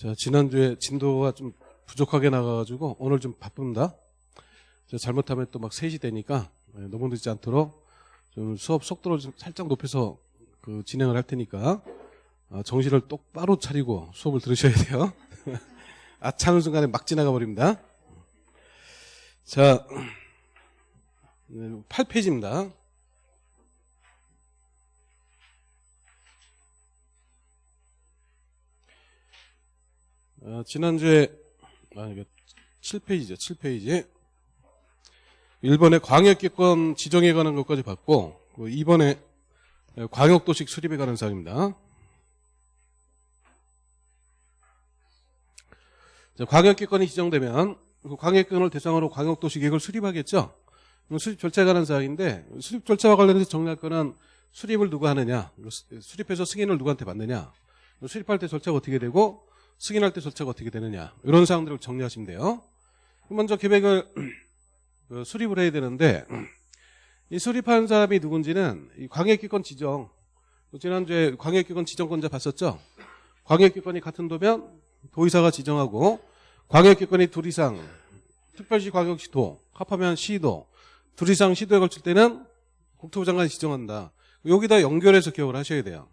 자, 지난주에 진도가 좀 부족하게 나가가지고 오늘 좀 바쁩니다. 저 잘못하면 또 막 3시 되니까 예, 너무 늦지 않도록 좀 수업 속도를 좀 살짝 높여서 그 진행을 할 테니까 아, 정신을 똑바로 차리고 수업을 들으셔야 돼요. 아차는 순간에 막 지나가 버립니다. 자, 8페이지입니다. 어, 지난주에 아 이거 7페이지죠. 7페이지. 1번에 광역기권 지정에 관한 것까지 봤고 2번에 광역도식 수립에 관한 사항입니다. 자, 광역기권이 지정되면 그 광역기권을 대상으로 광역도시 계획을 수립하겠죠. 수립 절차에 관한 사항인데 수립 절차와 관련해서 정리할 거는 수립을 누가 하느냐, 수립해서 승인을 누구한테 받느냐, 수립할 때 절차가 어떻게 되고 승인할 때 절차가 어떻게 되느냐 이런 사항들을 정리하시면 돼요. 먼저 계획을 그 수립을 해야 되는데 이 수립하는 사람이 누군지는 이 광역기권 지정 지난주에 광역기권 지정권자 봤었죠. 광역기권이 같은 도면 도의사가 지정하고 광역기권이 둘 이상 특별시 광역시도 합하면 시도 둘 이상 시도에 걸칠 때는 국토부 장관이 지정한다. 여기다 연결해서 기억을 하셔야 돼요.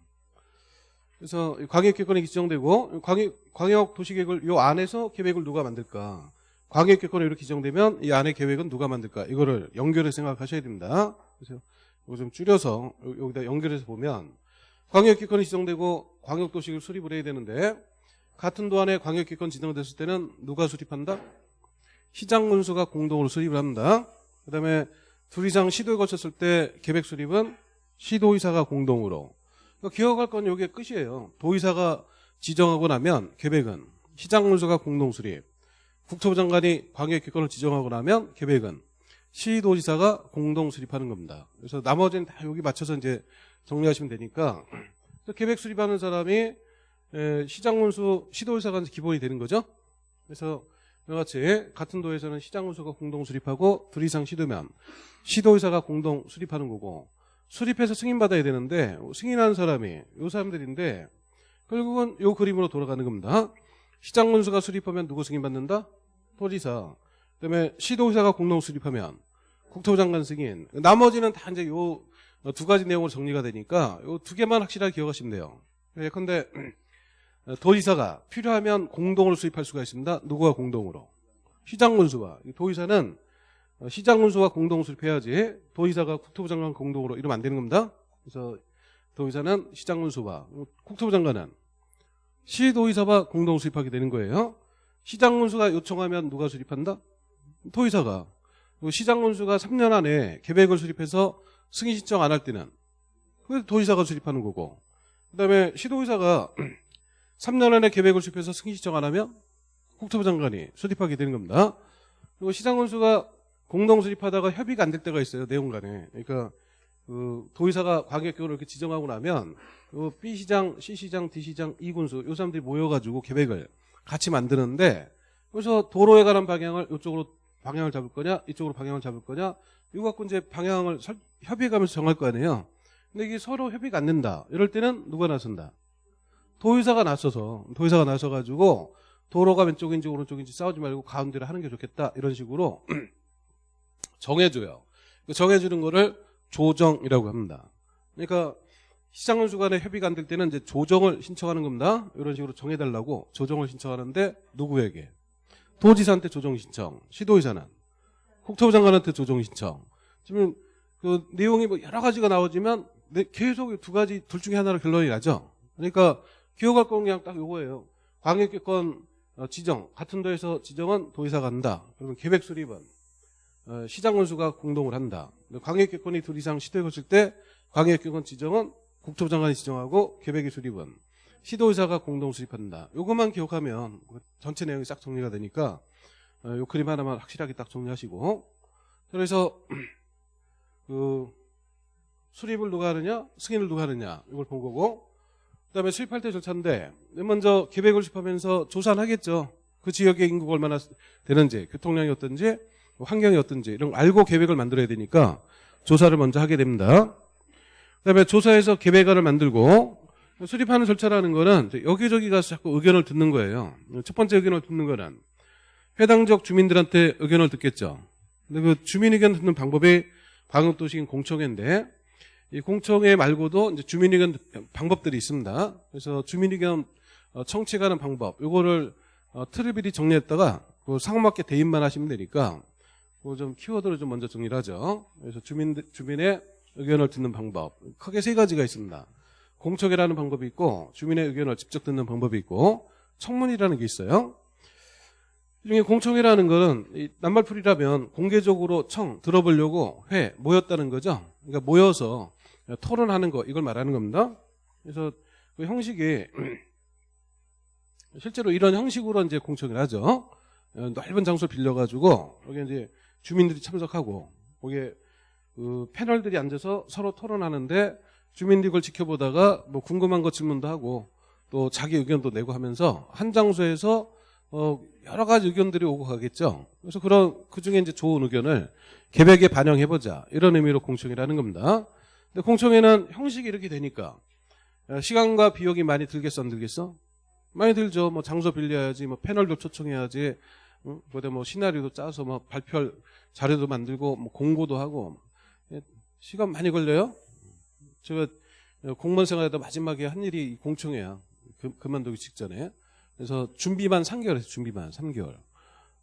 그래서 광역계획이 지정되고 광역, 광역 도시계획을 이 안에서 계획을 누가 만들까? 광역계획이 이렇게 지정되면 이 안에 계획은 누가 만들까? 이거를 연결해 생각하셔야 됩니다. 그래서 이거 좀 줄여서 여기다 연결해서 보면 광역계획이 지정되고 광역도시계획을 수립을 해야 되는데 같은 도안에 광역계획 지정됐을 때는 누가 수립한다? 시장군수가 공동으로 수립을 합니다. 그 다음에 둘 이상 시도에 거쳤을 때 계획 수립은 시도의사가 공동으로 그러니까 기억할 건 이게 끝이에요. 도의사가 지정하고 나면 계획은 시장문서가 공동수립, 국토부 장관이 광역기권을 지정하고 나면 계획은 시도지사가 공동 수립하는 겁니다. 그래서 나머지는 다 여기 맞춰서 이제 정리하시면 되니까 계획 수립하는 사람이 시장문수 시도의사가 기본이 되는 거죠. 그래서 이와 같이 같은 도에서는 시장문수가 공동 수립하고 둘 이상 시도면 시도의사가 공동 수립하는 거고 수립해서 승인받아야 되는데 승인하는 사람이 요 사람들인데 결국은 요 그림으로 돌아가는 겁니다. 시장문수가 수립하면 누구 승인받는다? 도지사. 그다음에 시도의사가 공동 수립하면 국토부 장관 승인. 나머지는 다 이제 요 두 가지 내용으로 정리가 되니까 요 두 개만 확실하게 기억하시면 돼요. 예컨대 도지사가 필요하면 공동으로 수립할 수가 있습니다. 누구와 공동으로? 시장문수가. 도지사는 어, 시장 군수와 공동 수립해야지 도의사가 국토부 장관 공동으로 이러면 안 되는 겁니다. 그래서 도의사는 시장 군수와 국토부 장관은 시도의사와 공동 수립하게 되는 거예요. 시장 군수가 요청하면 누가 수립한다? 도의사가. 시장 군수가 3년 안에 계획을 수립해서 승인 신청 안 할 때는 도의사가 수립하는 거고 그다음에 시도의사가 3년 안에 계획을 수립해서 승인 신청 안 하면 국토부 장관이 수립하게 되는 겁니다. 그리고 시장 군수가 공동 수립하다가 협의가 안 될 때가 있어요 내용 간에. 그러니까 그 도의사가 광역교를 이렇게 지정하고 나면 그 B 시장, C 시장, D 시장, E 군수 요 사람들이 모여가지고 계획을 같이 만드는데 그래서 도로에 관한 방향을 이쪽으로 방향을 잡을 거냐 이쪽으로 방향을 잡을 거냐 이거 갖고 이제 방향을 설, 협의해가면서 정할 거 아니에요. 근데 이게 서로 협의가 안 된다. 이럴 때는 누가 나선다? 도의사가 나서서 도의사가 나서가지고 도로가 왼쪽인지 오른쪽인지 싸우지 말고 가운데를 하는 게 좋겠다. 이런 식으로 정해줘요. 그 정해주는 거를 조정이라고 합니다. 그러니까 시장군수 간에 협의가 안 될 때는 이제 조정을 신청하는 겁니다. 이런 식으로 정해달라고 조정을 신청하는데 누구에게? 도지사한테 조정 신청, 시도의사는 국토부 장관한테 조정 신청. 지금 그 내용이 뭐 여러 가지가 나오지만 계속 두 가지 둘 중에 하나로 결론이 나죠. 그러니까 기억할 건 그냥 딱 이거예요. 광역기권 어, 지정 같은 도에서 지정은 도의사가 한다. 그러면 계획 수립은 어, 시장 원수가 공동을 한다. 광역계권이 둘 이상 시도에 거칠 때 광역계권 지정은 국토부 장관이 지정하고 계획의 수립은 시도의사가 공동 수립한다. 이것만 기억하면 전체 내용이 싹 정리가 되니까 이 어, 그림 하나만 확실하게 딱 정리하시고 그래서 그 수립을 누가 하느냐 승인을 누가 하느냐 이걸 본 거고 그다음에 수립할 때 절차인데 먼저 계획을 수립하면서 조사는 하겠죠. 그 지역의 인구가 얼마나 되는지 교통량이 어떤지 환경이 어떤지 이런 거 알고 계획을 만들어야 되니까 조사를 먼저 하게 됩니다. 그다음에 조사해서 계획안을 만들고 수립하는 절차라는 거는 여기저기 가서 자꾸 의견을 듣는 거예요. 첫 번째 의견을 듣는 거는 해당 지역 주민들한테 의견을 듣겠죠. 근데 그 주민 의견 듣는 방법이 방역도시인 공청회인데 이 공청회 말고도 이제 주민 의견 방법들이 있습니다. 그래서 주민 의견 어, 청취하는 방법 요거를 어, 틀을 미리 정리했다가 그 상호맞게 대입만 하시면 되니까 좀 키워드를 좀 먼저 정리를 하죠. 그래서 주민 주민의 의견을 듣는 방법 크게 세 가지가 있습니다. 공청회라는 방법이 있고 주민의 의견을 직접 듣는 방법이 있고 청문이라는 게 있어요. 이 중에 공청회라는 거는 이 낱말풀이라면 공개적으로 청 들어보려고 회 모였다는 거죠. 그러니까 모여서 토론하는 거 이걸 말하는 겁니다. 그래서 그 형식이 실제로 이런 형식으로 이제 공청회를 하죠. 어, 넓은 장소 빌려가지고 여기 이제 주민들이 참석하고 거기에 그 패널들이 앉아서 서로 토론하는데 주민들이 그걸 지켜보다가 뭐 궁금한 거 질문도 하고 또 자기 의견도 내고 하면서 한 장소에서 어 여러 가지 의견들이 오고 가겠죠. 그래서 그런 그 중에 이제 좋은 의견을 개백에 반영해 보자 이런 의미로 공청회라는 겁니다. 근데 공청회는 형식이 이렇게 되니까 어, 시간과 비용이 많이 들겠어 안 들겠어? 많이 들죠. 뭐 장소 빌려야지, 뭐 패널도 초청해야지, 응? 그다음 뭐 시나리오도 짜서 뭐 발표할 자료도 만들고 뭐 공고도 하고 예, 시간 많이 걸려요. 제가 공무원 생활에도 마지막에 한 일이 이 공청회야. 그, 그만두기 직전에. 그래서 준비만 3개월 했어. 준비만 3개월.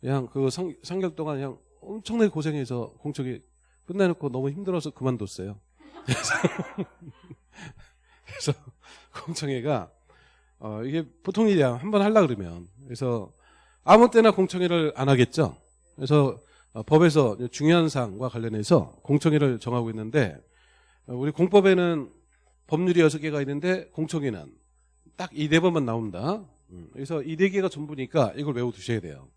그냥 그 3, 3개월 동안 그냥 엄청나게 고생해서 공청회 끝내놓고 너무 힘들어서 그만뒀어요. 그래서, 그래서 공청회가 어, 이게 보통 일이야. 한 번 하려 그러면. 그래서 아무 때나 공청회를 안 하겠죠. 그래서 어, 법에서 중요한 사항과 관련해서 공청회를 정하고 있는데 어, 우리 공법에는 법률이 여섯 개가 있는데 공청회는 딱 이 네 번만 나옵니다. 음, 그래서 이 네 개가 전부니까 이걸 외워 두셔야 돼요.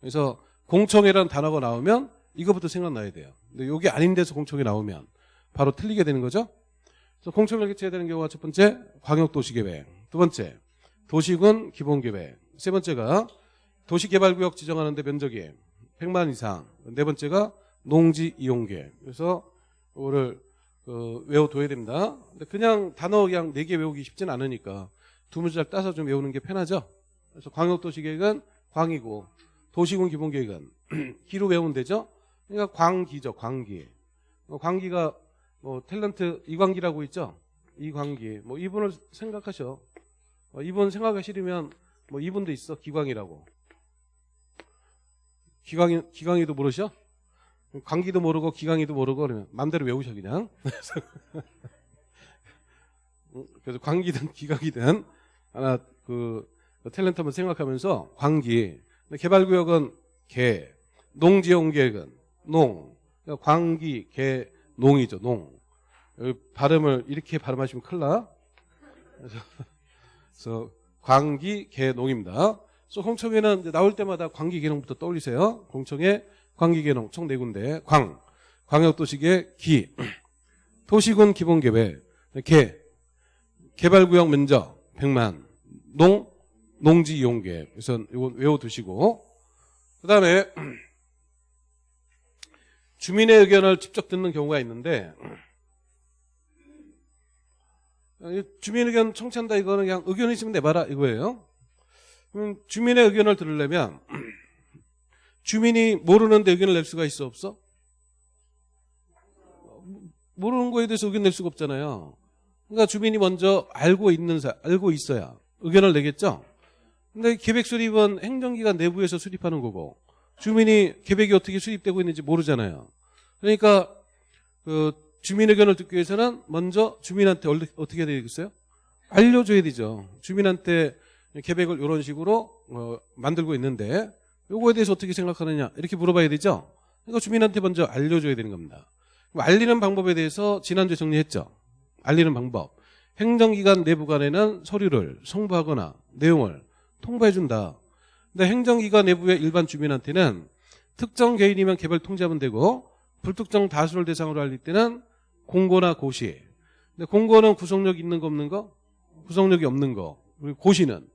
그래서 공청회라는 단어가 나오면 이거부터 생각나야 돼요. 근데 여기 아닌 데서 공청회 나오면 바로 틀리게 되는 거죠. 그래서 공청회를 개최해야 되는 경우가 첫 번째 광역도시계획, 두 번째 도시군 기본계획, 세 번째가 도시개발구역 지정하는데 면적이 100만 이상, 네 번째가 농지 이용 계획. 그래서 이거를 그 외워둬야 됩니다. 근데 그냥 단어 그냥 네 개 외우기 쉽진 않으니까 두 문자를 따서 좀 외우는 게 편하죠. 그래서 광역도시계획은 광이고 도시군 기본계획은 기로 외우면 되죠. 그러니까 광기죠, 광기. 뭐 광기가 뭐 탤런트 이광기라고 있죠. 이광기. 뭐 이분을 생각하셔. 어, 이분 생각하기 싫으면 뭐 이분도 있어. 기광이라고. 기광이 기광이도 모르셔? 광기도 모르고 기강이도 모르고 그러면 마음대로 외우셔 그냥. 그래서 광기든 기강이든 하나 그 탤런트 한번 생각하면서 광기 개발구역은 개 농지용계획은 농 그러니까 광기 개 농이죠 농 발음을 이렇게 발음하시면 큰일 나 그래서, 그래서 광기 개 농입니다 그래서 홍청에는 나올 때마다 광기 개농부터 떠올리세요. 공청회 광기개농 총네 군데. 광 광역도시계 기 도시군 기본계획 개 개발구역 면적 100만 농 농지 이용계획 그래서 이거 외워두시고. 그 다음에 주민의 의견을 직접 듣는 경우가 있는데 주민 의견 청취한다 이거는 그냥 의견 있으면 내봐라 이거예요. 주민의 의견을 들으려면 주민이 모르는데 의견을 낼 수가 있어 없어? 모르는 거에 대해서 의견 낼 수가 없잖아요. 그러니까 주민이 먼저 알고 있는 사 알고 있어야 의견을 내겠죠. 근데 계획 수립은 행정기관 내부에서 수립하는 거고 주민이 계획이 어떻게 수립되고 있는지 모르잖아요. 그러니까 그 주민 의견을 듣기 위해서는 먼저 주민한테 어떻게 해야 되겠어요? 알려줘야 되죠. 주민한테 계획을 이런 식으로 어, 만들고 있는데 요거에 대해서 어떻게 생각하느냐 이렇게 물어봐야 되죠. 그러니까 주민한테 먼저 알려줘야 되는 겁니다. 알리는 방법에 대해서 지난주에 정리했죠. 알리는 방법. 행정기관 내부 간에는 서류를 송부하거나 내용을 통보해준다. 근데 행정기관 내부의 일반 주민한테는 특정 개인이면 개별 통지하면 되고 불특정 다수를 대상으로 알릴 때는 공고나 고시. 근데 공고는 구속력 있는 거 없는 거? 구속력이 없는 거. 그리고 고시는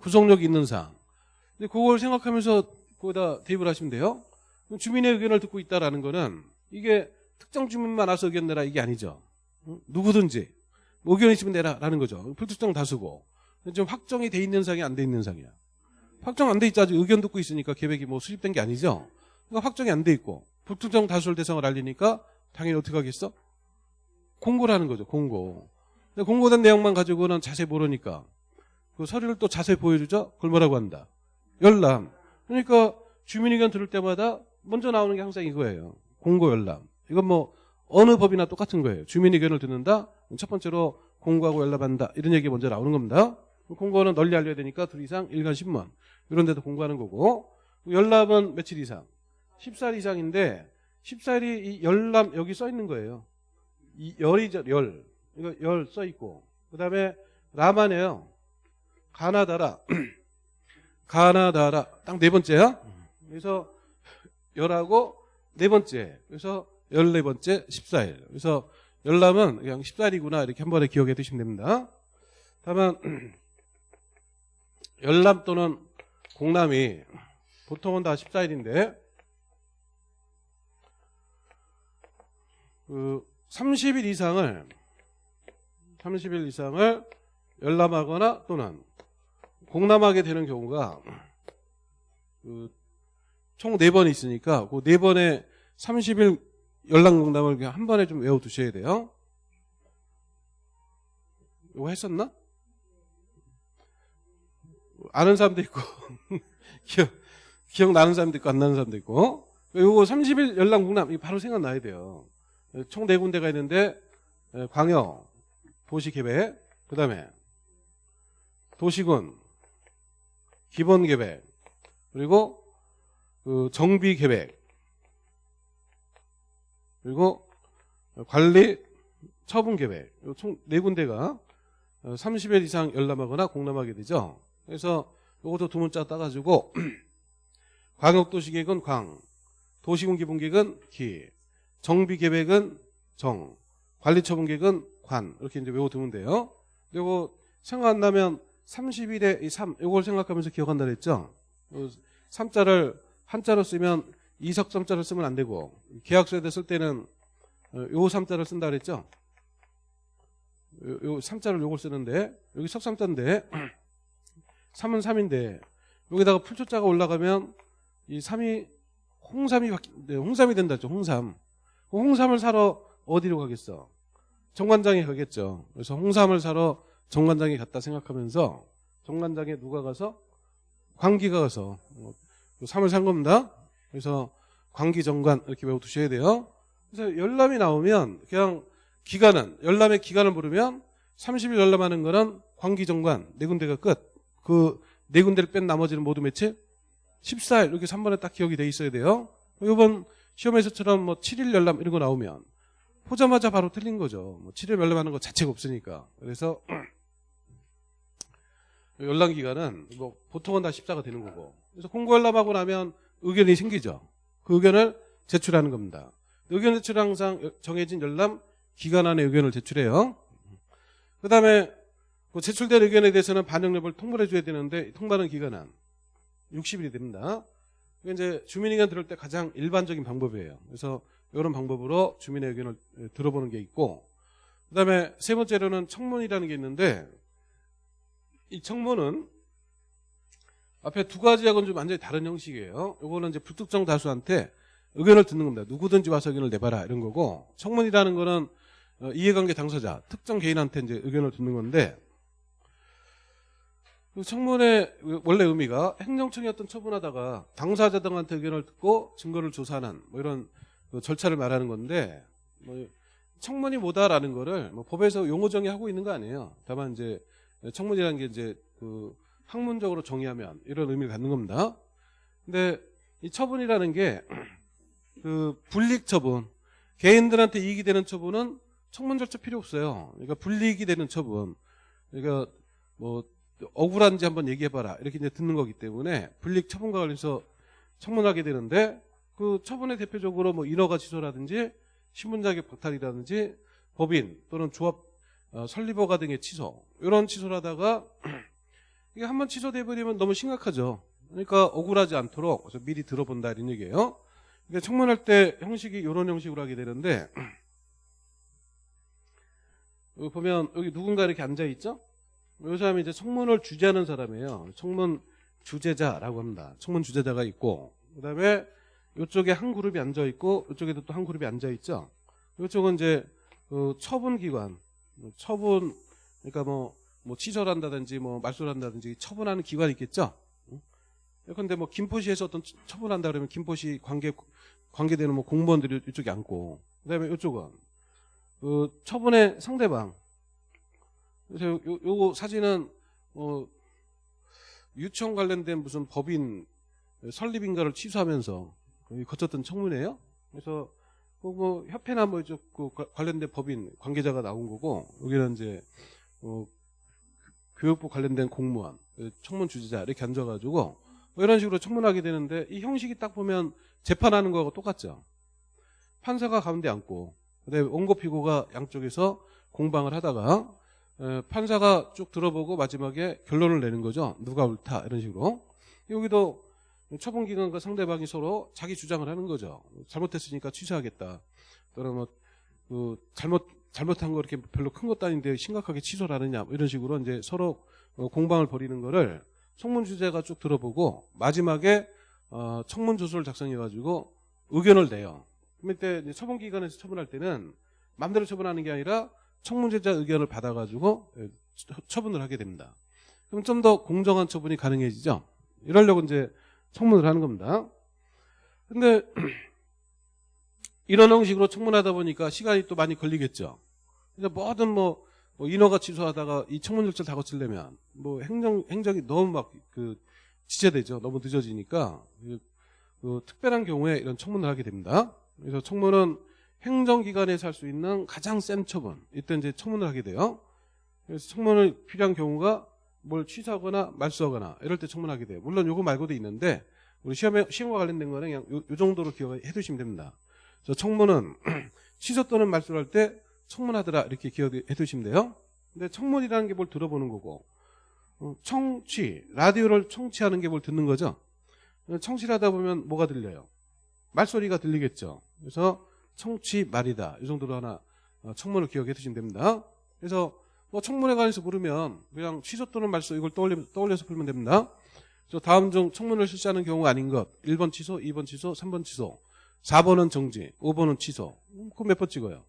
구속력 있는 사항. 근데 그걸 생각하면서 거기다 대입을 하시면 돼요. 주민의 의견을 듣고 있다라는 거는 이게 특정 주민만 와서 의견 내라 이게 아니죠. 누구든지 의견 있으면 내라라는 거죠. 불특정 다수고. 좀 확정이 돼 있는 상이 안 돼 있는 상이야. 확정 안 돼 있지 아직 의견 듣고 있으니까 계획이 뭐 수립된 게 아니죠. 그러니까 확정이 안 돼 있고 불특정 다수를 대상을 알리니까 당연히 어떻게 하겠어? 공고를 하는 거죠. 공고. 근데 공고된 내용만 가지고는 자세히 모르니까 그 서류를 또 자세히 보여주죠. 그걸 뭐라고 한다? 열람. 그러니까 주민 의견 들을 때마다 먼저 나오는 게 항상 이거예요. 공고 열람. 이건 뭐 어느 법이나 똑같은 거예요. 주민 의견을 듣는다. 첫 번째로 공고하고 열람한다. 이런 얘기 먼저 나오는 겁니다. 공고는 널리 알려야 되니까 둘 이상 일간 신문 이런 데도 공고하는 거고 열람은 며칠 이상 14일 이상인데 14일이 이 열람 여기 써 있는 거예요. 이 열이죠 열 이거 열 써 있고 그 다음에 라마네요. 가나다라. 가나다라. 딱 네 번째야. 그래서 열하고 네 번째. 그래서 열네 번째 14일. 그래서 열람은 그냥 14일이구나. 이렇게 한 번에 기억해 두시면 됩니다. 다만 열람 또는 공람이 보통은 다 14일인데 그 30일 이상을 30일 이상을 열람하거나 또는 공람하게 되는 경우가 그 총 4번 있으니까 그 4번에 30일 열람 공람을 그냥 한 번에 좀 외워 두셔야 돼요. 이거 했었나? 아는 사람도 있고 기억 기억나는 사람도 있고 안 나는 사람도 있고 요거 30일 열람 공람 이거 바로 생각나야 돼요. 총 네 군데가 있는데 광역, 도시계획, 그 다음에 도시군, 기본 계획, 그리고 그 정비 계획, 그리고 관리, 처분 계획 총 네 군데가 30일 이상 열람하거나 공람하게 되죠. 그래서 이것도 두 문자 따가지고 광역도시계획은 광, 도시군 기본계획은 기, 정비계획은 정, 관리처분계획은 관 이렇게 이제 외워두면 돼요. 그리고 생각 안 나면 30일에 이 3, 이걸 생각하면서 기억한다 그랬죠. 3자를 한자로 쓰면 이석 3자를 쓰면 안 되고 계약서에 쓸 때는 요 3자를 쓴다 그랬죠. 요, 요 3자를 요걸 쓰는데 여기 석 3자인데 3은 3인데 여기다가 풀초자가 올라가면 이 3이 홍삼이 네, 홍삼이 된다 죠 홍삼. 홍삼을 사러 어디로 가겠어? 정관장에 가겠죠. 그래서 홍삼을 사러 정관장에 갔다 생각하면서 정관장에 누가 가서 광기가 가서 뭐, 삼을 산 겁니다. 그래서 광기 정관 이렇게 외워두셔야 돼요. 그래서 열람이 나오면 그냥 기간은 열람의 기간을 모르면 30일 열람하는 거는 광기 정관 네 군데가 끝. 그 네 군데를 뺀 나머지는 모두 며칠? 14일 이렇게 3번에 딱 기억이 돼 있어야 돼요. 이번 시험에서처럼 뭐 7일 열람 이런 거 나오면 보자마자 바로 틀린 거죠. 뭐 7일 열람하는 거 자체가 없으니까. 그래서 열람 기간은 뭐 보통은 다 14가 되는 거고. 그래서 공고 열람하고 나면 의견이 생기죠. 그 의견을 제출하는 겁니다. 의견 제출은 항상 정해진 열람 기간 안에 의견을 제출해요. 그 다음에 그 제출된 의견에 대해서는 반영 여부를 통보해 줘야 되는데 통보하는 기간은 60일이 됩니다. 이게 이제 주민 의견 들을 때 가장 일반적인 방법이에요. 그래서 이런 방법으로 주민의 의견을 들어보는 게 있고 그다음에 세 번째로는 청문이라는 게 있는데 이 청문은 앞에 두 가지하고는 좀 완전히 다른 형식이에요. 이거는 이제 불특정 다수한테 의견을 듣는 겁니다. 누구든지 와서 의견을 내봐라 이런 거고 청문이라는 거는 어, 이해관계 당사자 특정 개인한테 이제 의견을 듣는 건데 그 청문의 원래 의미가 행정청이 어떤 처분하다가 당사자 등한테 의견을 듣고 증거를 조사하는 뭐 이런 그 절차를 말하는 건데 뭐 청문이 뭐다라는 거를 뭐 법에서 용어 정의하고 있는 거 아니에요. 다만 이제 청문이라는 게 이제 그 학문적으로 정의하면 이런 의미를 갖는 겁니다. 근데 이 처분이라는 게 그 불이익 처분, 개인들한테 이익이 되는 처분은 청문 절차 필요 없어요. 그러니까 불이익이 되는 처분, 그러니까 뭐 억울한지 한번 얘기해봐라 이렇게 이제 듣는 거기 때문에 불이익 처분과 관련해서 청문하게 되는데 그 처분에 대표적으로 뭐 인허가 취소라든지 신분자격 박탈이라든지 법인 또는 조합 어, 설립허가 등의 취소 이런 취소를 하다가 이게 한번 취소돼 버리면 너무 심각하죠. 그러니까 억울하지 않도록 미리 들어본다 이런 얘기예요. 그러니까 청문할 때 형식이 이런 형식으로 하게 되는데 여기 보면 여기 누군가 이렇게 앉아 있죠? 이 사람이 이제 청문을 주재하는 사람이에요. 청문 주재자라고 합니다. 청문 주재자가 있고 그다음에 이쪽에 한 그룹이 앉아 있고 이쪽에도 또 한 그룹이 앉아 있죠. 이쪽은 이제 그 처분 기관, 처분 그러니까 뭐, 뭐 취소한다든지 뭐 말소한다든지 처분하는 기관이 있겠죠. 그런데 뭐 김포시에서 어떤 처분한다 그러면 김포시 관계 관계되는 뭐 공무원들이 이쪽에 앉고 그다음에 이쪽은 그 처분의 상대방. 요, 요, 요 사진은 뭐 유치원 관련된 무슨 법인 설립인가를 취소하면서 거쳤던 청문회예요. 그래서 뭐, 뭐 협회나 뭐 이쪽 그 관련된 법인 관계자가 나온 거고 여기는 이제 어, 교육부 관련된 공무원 청문 주지자 이렇게 앉아가지고 뭐 이런 식으로 청문하게 되는데 이 형식이 딱 보면 재판하는 거하고 똑같죠. 판사가 가운데 앉고 그다음에 원고 피고가 양쪽에서 공방을 하다가 에, 판사가 쭉 들어보고 마지막에 결론을 내는 거죠. 누가 옳다 이런 식으로 여기도 처분 기관과 상대방이 서로 자기 주장을 하는 거죠. 잘못했으니까 취소하겠다. 또는 뭐, 그 잘못, 잘못한 거 이렇게 별로 큰 것도 아닌데 심각하게 취소를 하느냐. 뭐 이런 식으로 이제 서로 어, 공방을 벌이는 거를 청문 주제가 쭉 들어보고 마지막에 어, 청문 조서를 작성해가지고 의견을 내요. 그때 처분기관에서 처분할 때는 마음대로 처분하는 게 아니라 청문제자 의견을 받아가지고 예, 처분을 하게 됩니다. 그럼 좀 더 공정한 처분이 가능해지죠. 이러려고 이제 청문을 하는 겁니다. 근데 이런 형식으로 청문하다 보니까 시간이 또 많이 걸리겠죠. 근데 뭐든 뭐, 뭐 인허가 취소하다가 이 청문 절차를 다 거치려면 뭐 행정 행정이 너무 막 그 지체되죠. 너무 늦어지니까 그, 그 특별한 경우에 이런 청문을 하게 됩니다. 그래서 청문은 행정기관에서 할 수 있는 가장 센 처분 이때 이제 청문을 하게 돼요. 그래서 청문을 필요한 경우가 뭘 취소하거나 말소하거나 이럴 때 청문하게 돼요. 물론 요거 말고도 있는데 우리 시험에 시험과 관련된 거는 그냥 요, 요 정도로 기억해 두시면 됩니다. 저 청문은 취소 또는 말소를 할 때 청문하더라 이렇게 기억해 두시면 돼요. 근데 청문이라는 게 뭘 들어보는 거고 어, 청취 라디오를 청취하는 게 뭘 듣는 거죠. 청취를 하다 보면 뭐가 들려요? 말소리가 들리겠죠. 그래서 청취 말이다 이 정도로 하나 어, 청문을 기억해 두시면 됩니다. 그래서 뭐 청문회 관해서 모르면 그냥 취소 또는 말소 이걸 떠올려, 떠올려서 풀면 됩니다. 저 다음 중 청문을 실시하는 경우가 아닌 것 1번 취소, 2번 취소, 3번 취소 4번은 정지, 5번은 취소 그럼 몇번 찍어요?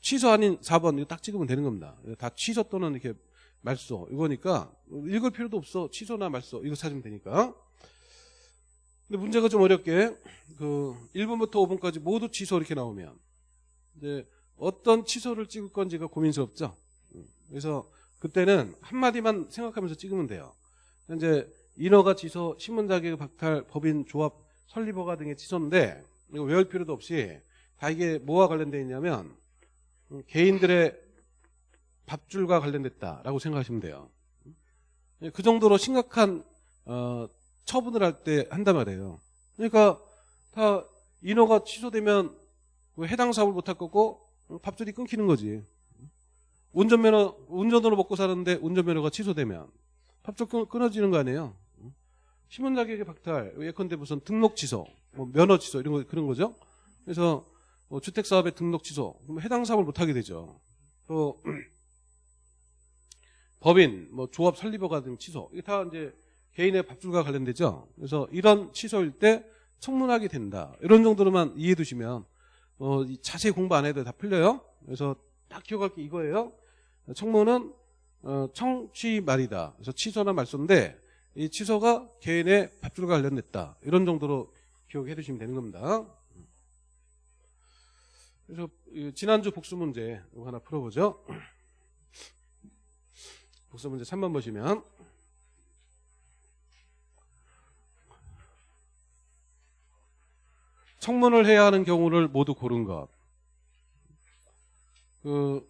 취소 아닌 4번 이거 딱 찍으면 되는 겁니다. 다 취소 또는 이렇게 말소 이거니까 읽을 필요도 없어 취소나 말소 이거 찾으면 되니까 근데 문제가 좀 어렵게 그 1번부터 5번까지 모두 취소 이렇게 나오면 이제 어떤 취소를 찍을 건지가 고민스럽죠. 그래서 그때는 한마디만 생각하면서 찍으면 돼요. 이제 인허가 취소, 신문 자격 박탈, 법인 조합 설립 허가 등의 취소인데 이거 외울 필요도 없이 다 이게 뭐와 관련되어 있냐면 개인들의 밥줄과 관련됐다라고 생각하시면 돼요. 그 정도로 심각한 어, 처분을 할 때 한단 말이에요. 그러니까 다 인허가 취소되면 그 해당 사업을 못할 거고 밥줄이 끊기는 거지. 운전면허 운전으로 먹고 사는데 운전면허가 취소되면 밥줄 끊어지는 거 아니에요. 신문 자격의 박탈, 예컨대 무슨 등록 취소, 뭐 면허 취소 이런 거 그런 거죠. 그래서 뭐 주택 사업의 등록 취소, 해당 사업을 못 하게 되죠. 또 법인, 뭐 조합 설립허가 등 취소 이게 다 이제 개인의 밥줄과 관련되죠. 그래서 이런 취소일 때 청문하게 된다. 이런 정도로만 이해해 두시면 어, 자세히 공부 안 해도 다 풀려요. 그래서 딱 기억할 게 이거예요. 청문은 어, 청취 말이다. 그래서 취소나 말소인데 이 취소가 개인의 밥줄과 관련됐다. 이런 정도로 기억해 두시면 되는 겁니다. 그래서 지난주 복수 문제 하나 풀어보죠. 복수 문제 3번 보시면 청문을 해야 하는 경우를 모두 고른 것. 그,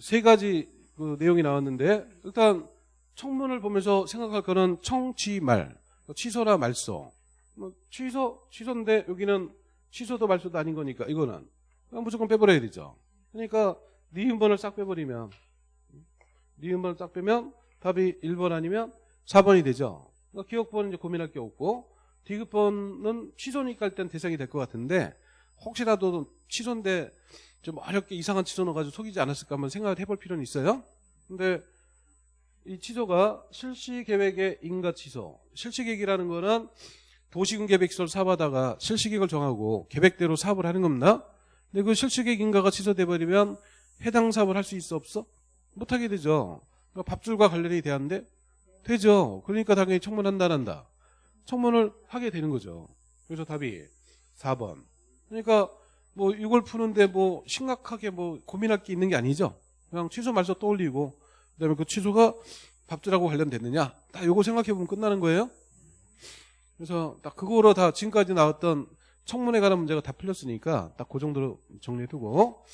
세 가지 그 내용이 나왔는데, 일단 청문을 보면서 생각할 거는 청취말, 취소나 말소. 뭐 취소, 취소인데 여기는 취소도 말소도 아닌 거니까 이거는 무조건 빼버려야 되죠. 그러니까 니은번을 싹 빼버리면 니은번을 싹 빼면 답이 1번 아니면 4번이 되죠. 그러니까 기억번은 이제 고민할 게 없고 디귿번은 취소니까 일단 대상이 될 것 같은데 혹시라도 취소인데 좀 어렵게 이상한 취소 넣어가지고 속이지 않았을까 한번 생각을 해볼 필요는 있어요. 근데 이 취소가 실시 계획의 인가 취소. 실시 계획이라는 거는 도시군 계획서를 사업하다가 실시 계획을 정하고 계획대로 사업을 하는 겁니다. 근데 그 실시 계획 인가가 취소돼 버리면 해당 사업을 할 수 있어 없어? 못 하게 되죠. 그러니까 밥줄과 관련이 돼야한데 되죠. 그러니까 당연히 청문한다 한다. 청문을 하게 되는 거죠. 그래서 답이 4번. 그러니까 뭐 이걸 푸는데 뭐 심각하게 뭐 고민할 게 있는 게 아니죠. 그냥 취소 말소 떠올리고 그다음에 그 취소가 밥줄하고 관련됐느냐 딱 요거 생각해 보면 끝나는 거예요. 그래서 딱 그거로 다 지금까지 나왔던 청문회 관한 문제가 다 풀렸으니까 딱 그 정도로 정리해 두고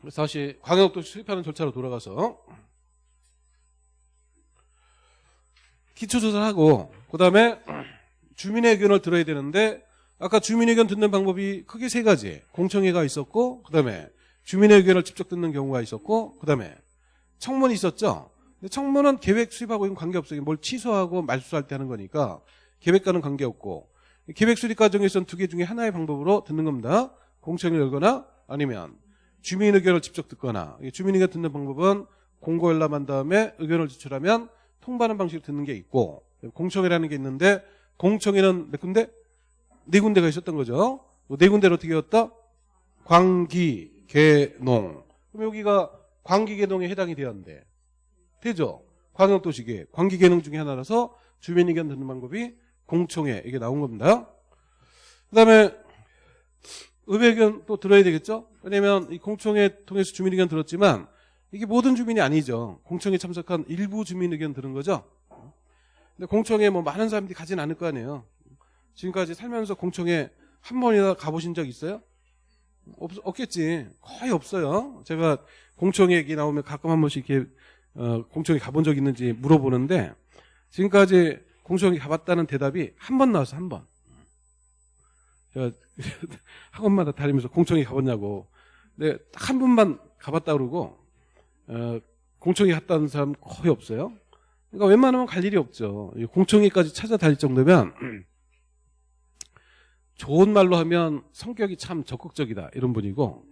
그래서 다시 광역도시 수립하는 절차로 돌아가서 기초조사를 하고 그 다음에 주민의 의견을 들어야 되는데 아까 주민 의견 듣는 방법이 크게 세 가지. 공청회가 있었고 그 다음에 주민의 의견을 직접 듣는 경우가 있었고 그 다음에 청문이 있었죠. 근데 청문은 계획 수립하고 관계없어요. 뭘 취소하고 말소할 때 하는 거니까 계획과는 관계없고. 계획 수립 과정에서는 두 개 중에 하나의 방법으로 듣는 겁니다. 공청회를 열거나 아니면 주민 의견을 직접 듣거나. 주민 의견 듣는 방법은 공고 열람한 다음에 의견을 제출하면 통보하는 방식으로 듣는 게 있고 공청회라는 게 있는데 공청회는 몇 군데? 네 군데가 있었던 거죠. 네 군데를 어떻게 했다? 광기, 개농. 그럼 여기가 광기, 개농에 해당이 되었는데 되죠? 광역도시계, 광기, 개농 중에 하나라서 주민 의견 듣는 방법이 공청회 이게 나온 겁니다. 그 다음에 의회 의견 또 들어야 되겠죠? 왜냐면 이 공청회 통해서 주민 의견 들었지만 이게 모든 주민이 아니죠. 공청회 참석한 일부 주민 의견 들은 거죠. 근데 공청회 뭐 많은 사람들이 가진 않을 거 아니에요. 지금까지 살면서 공청회 한 번이나 가보신 적 있어요? 없, 없겠지. 거의 없어요. 제가 공청회 얘기 나오면 가끔 한 번씩 이렇게 어, 공청회 가본 적 있는지 물어보는데 지금까지 공청회 가봤다는 대답이 한 번 나와서 한 번. 제가 학원마다 다니면서 공청회 가봤냐고. 근데 딱 한 번만 가봤다 그러고 어, 공청회 갔다는 사람 거의 없어요. 그러니까 웬만하면 갈 일이 없죠. 공청회까지 찾아다닐 정도면 좋은 말로 하면 성격이 참 적극적이다 이런 분이고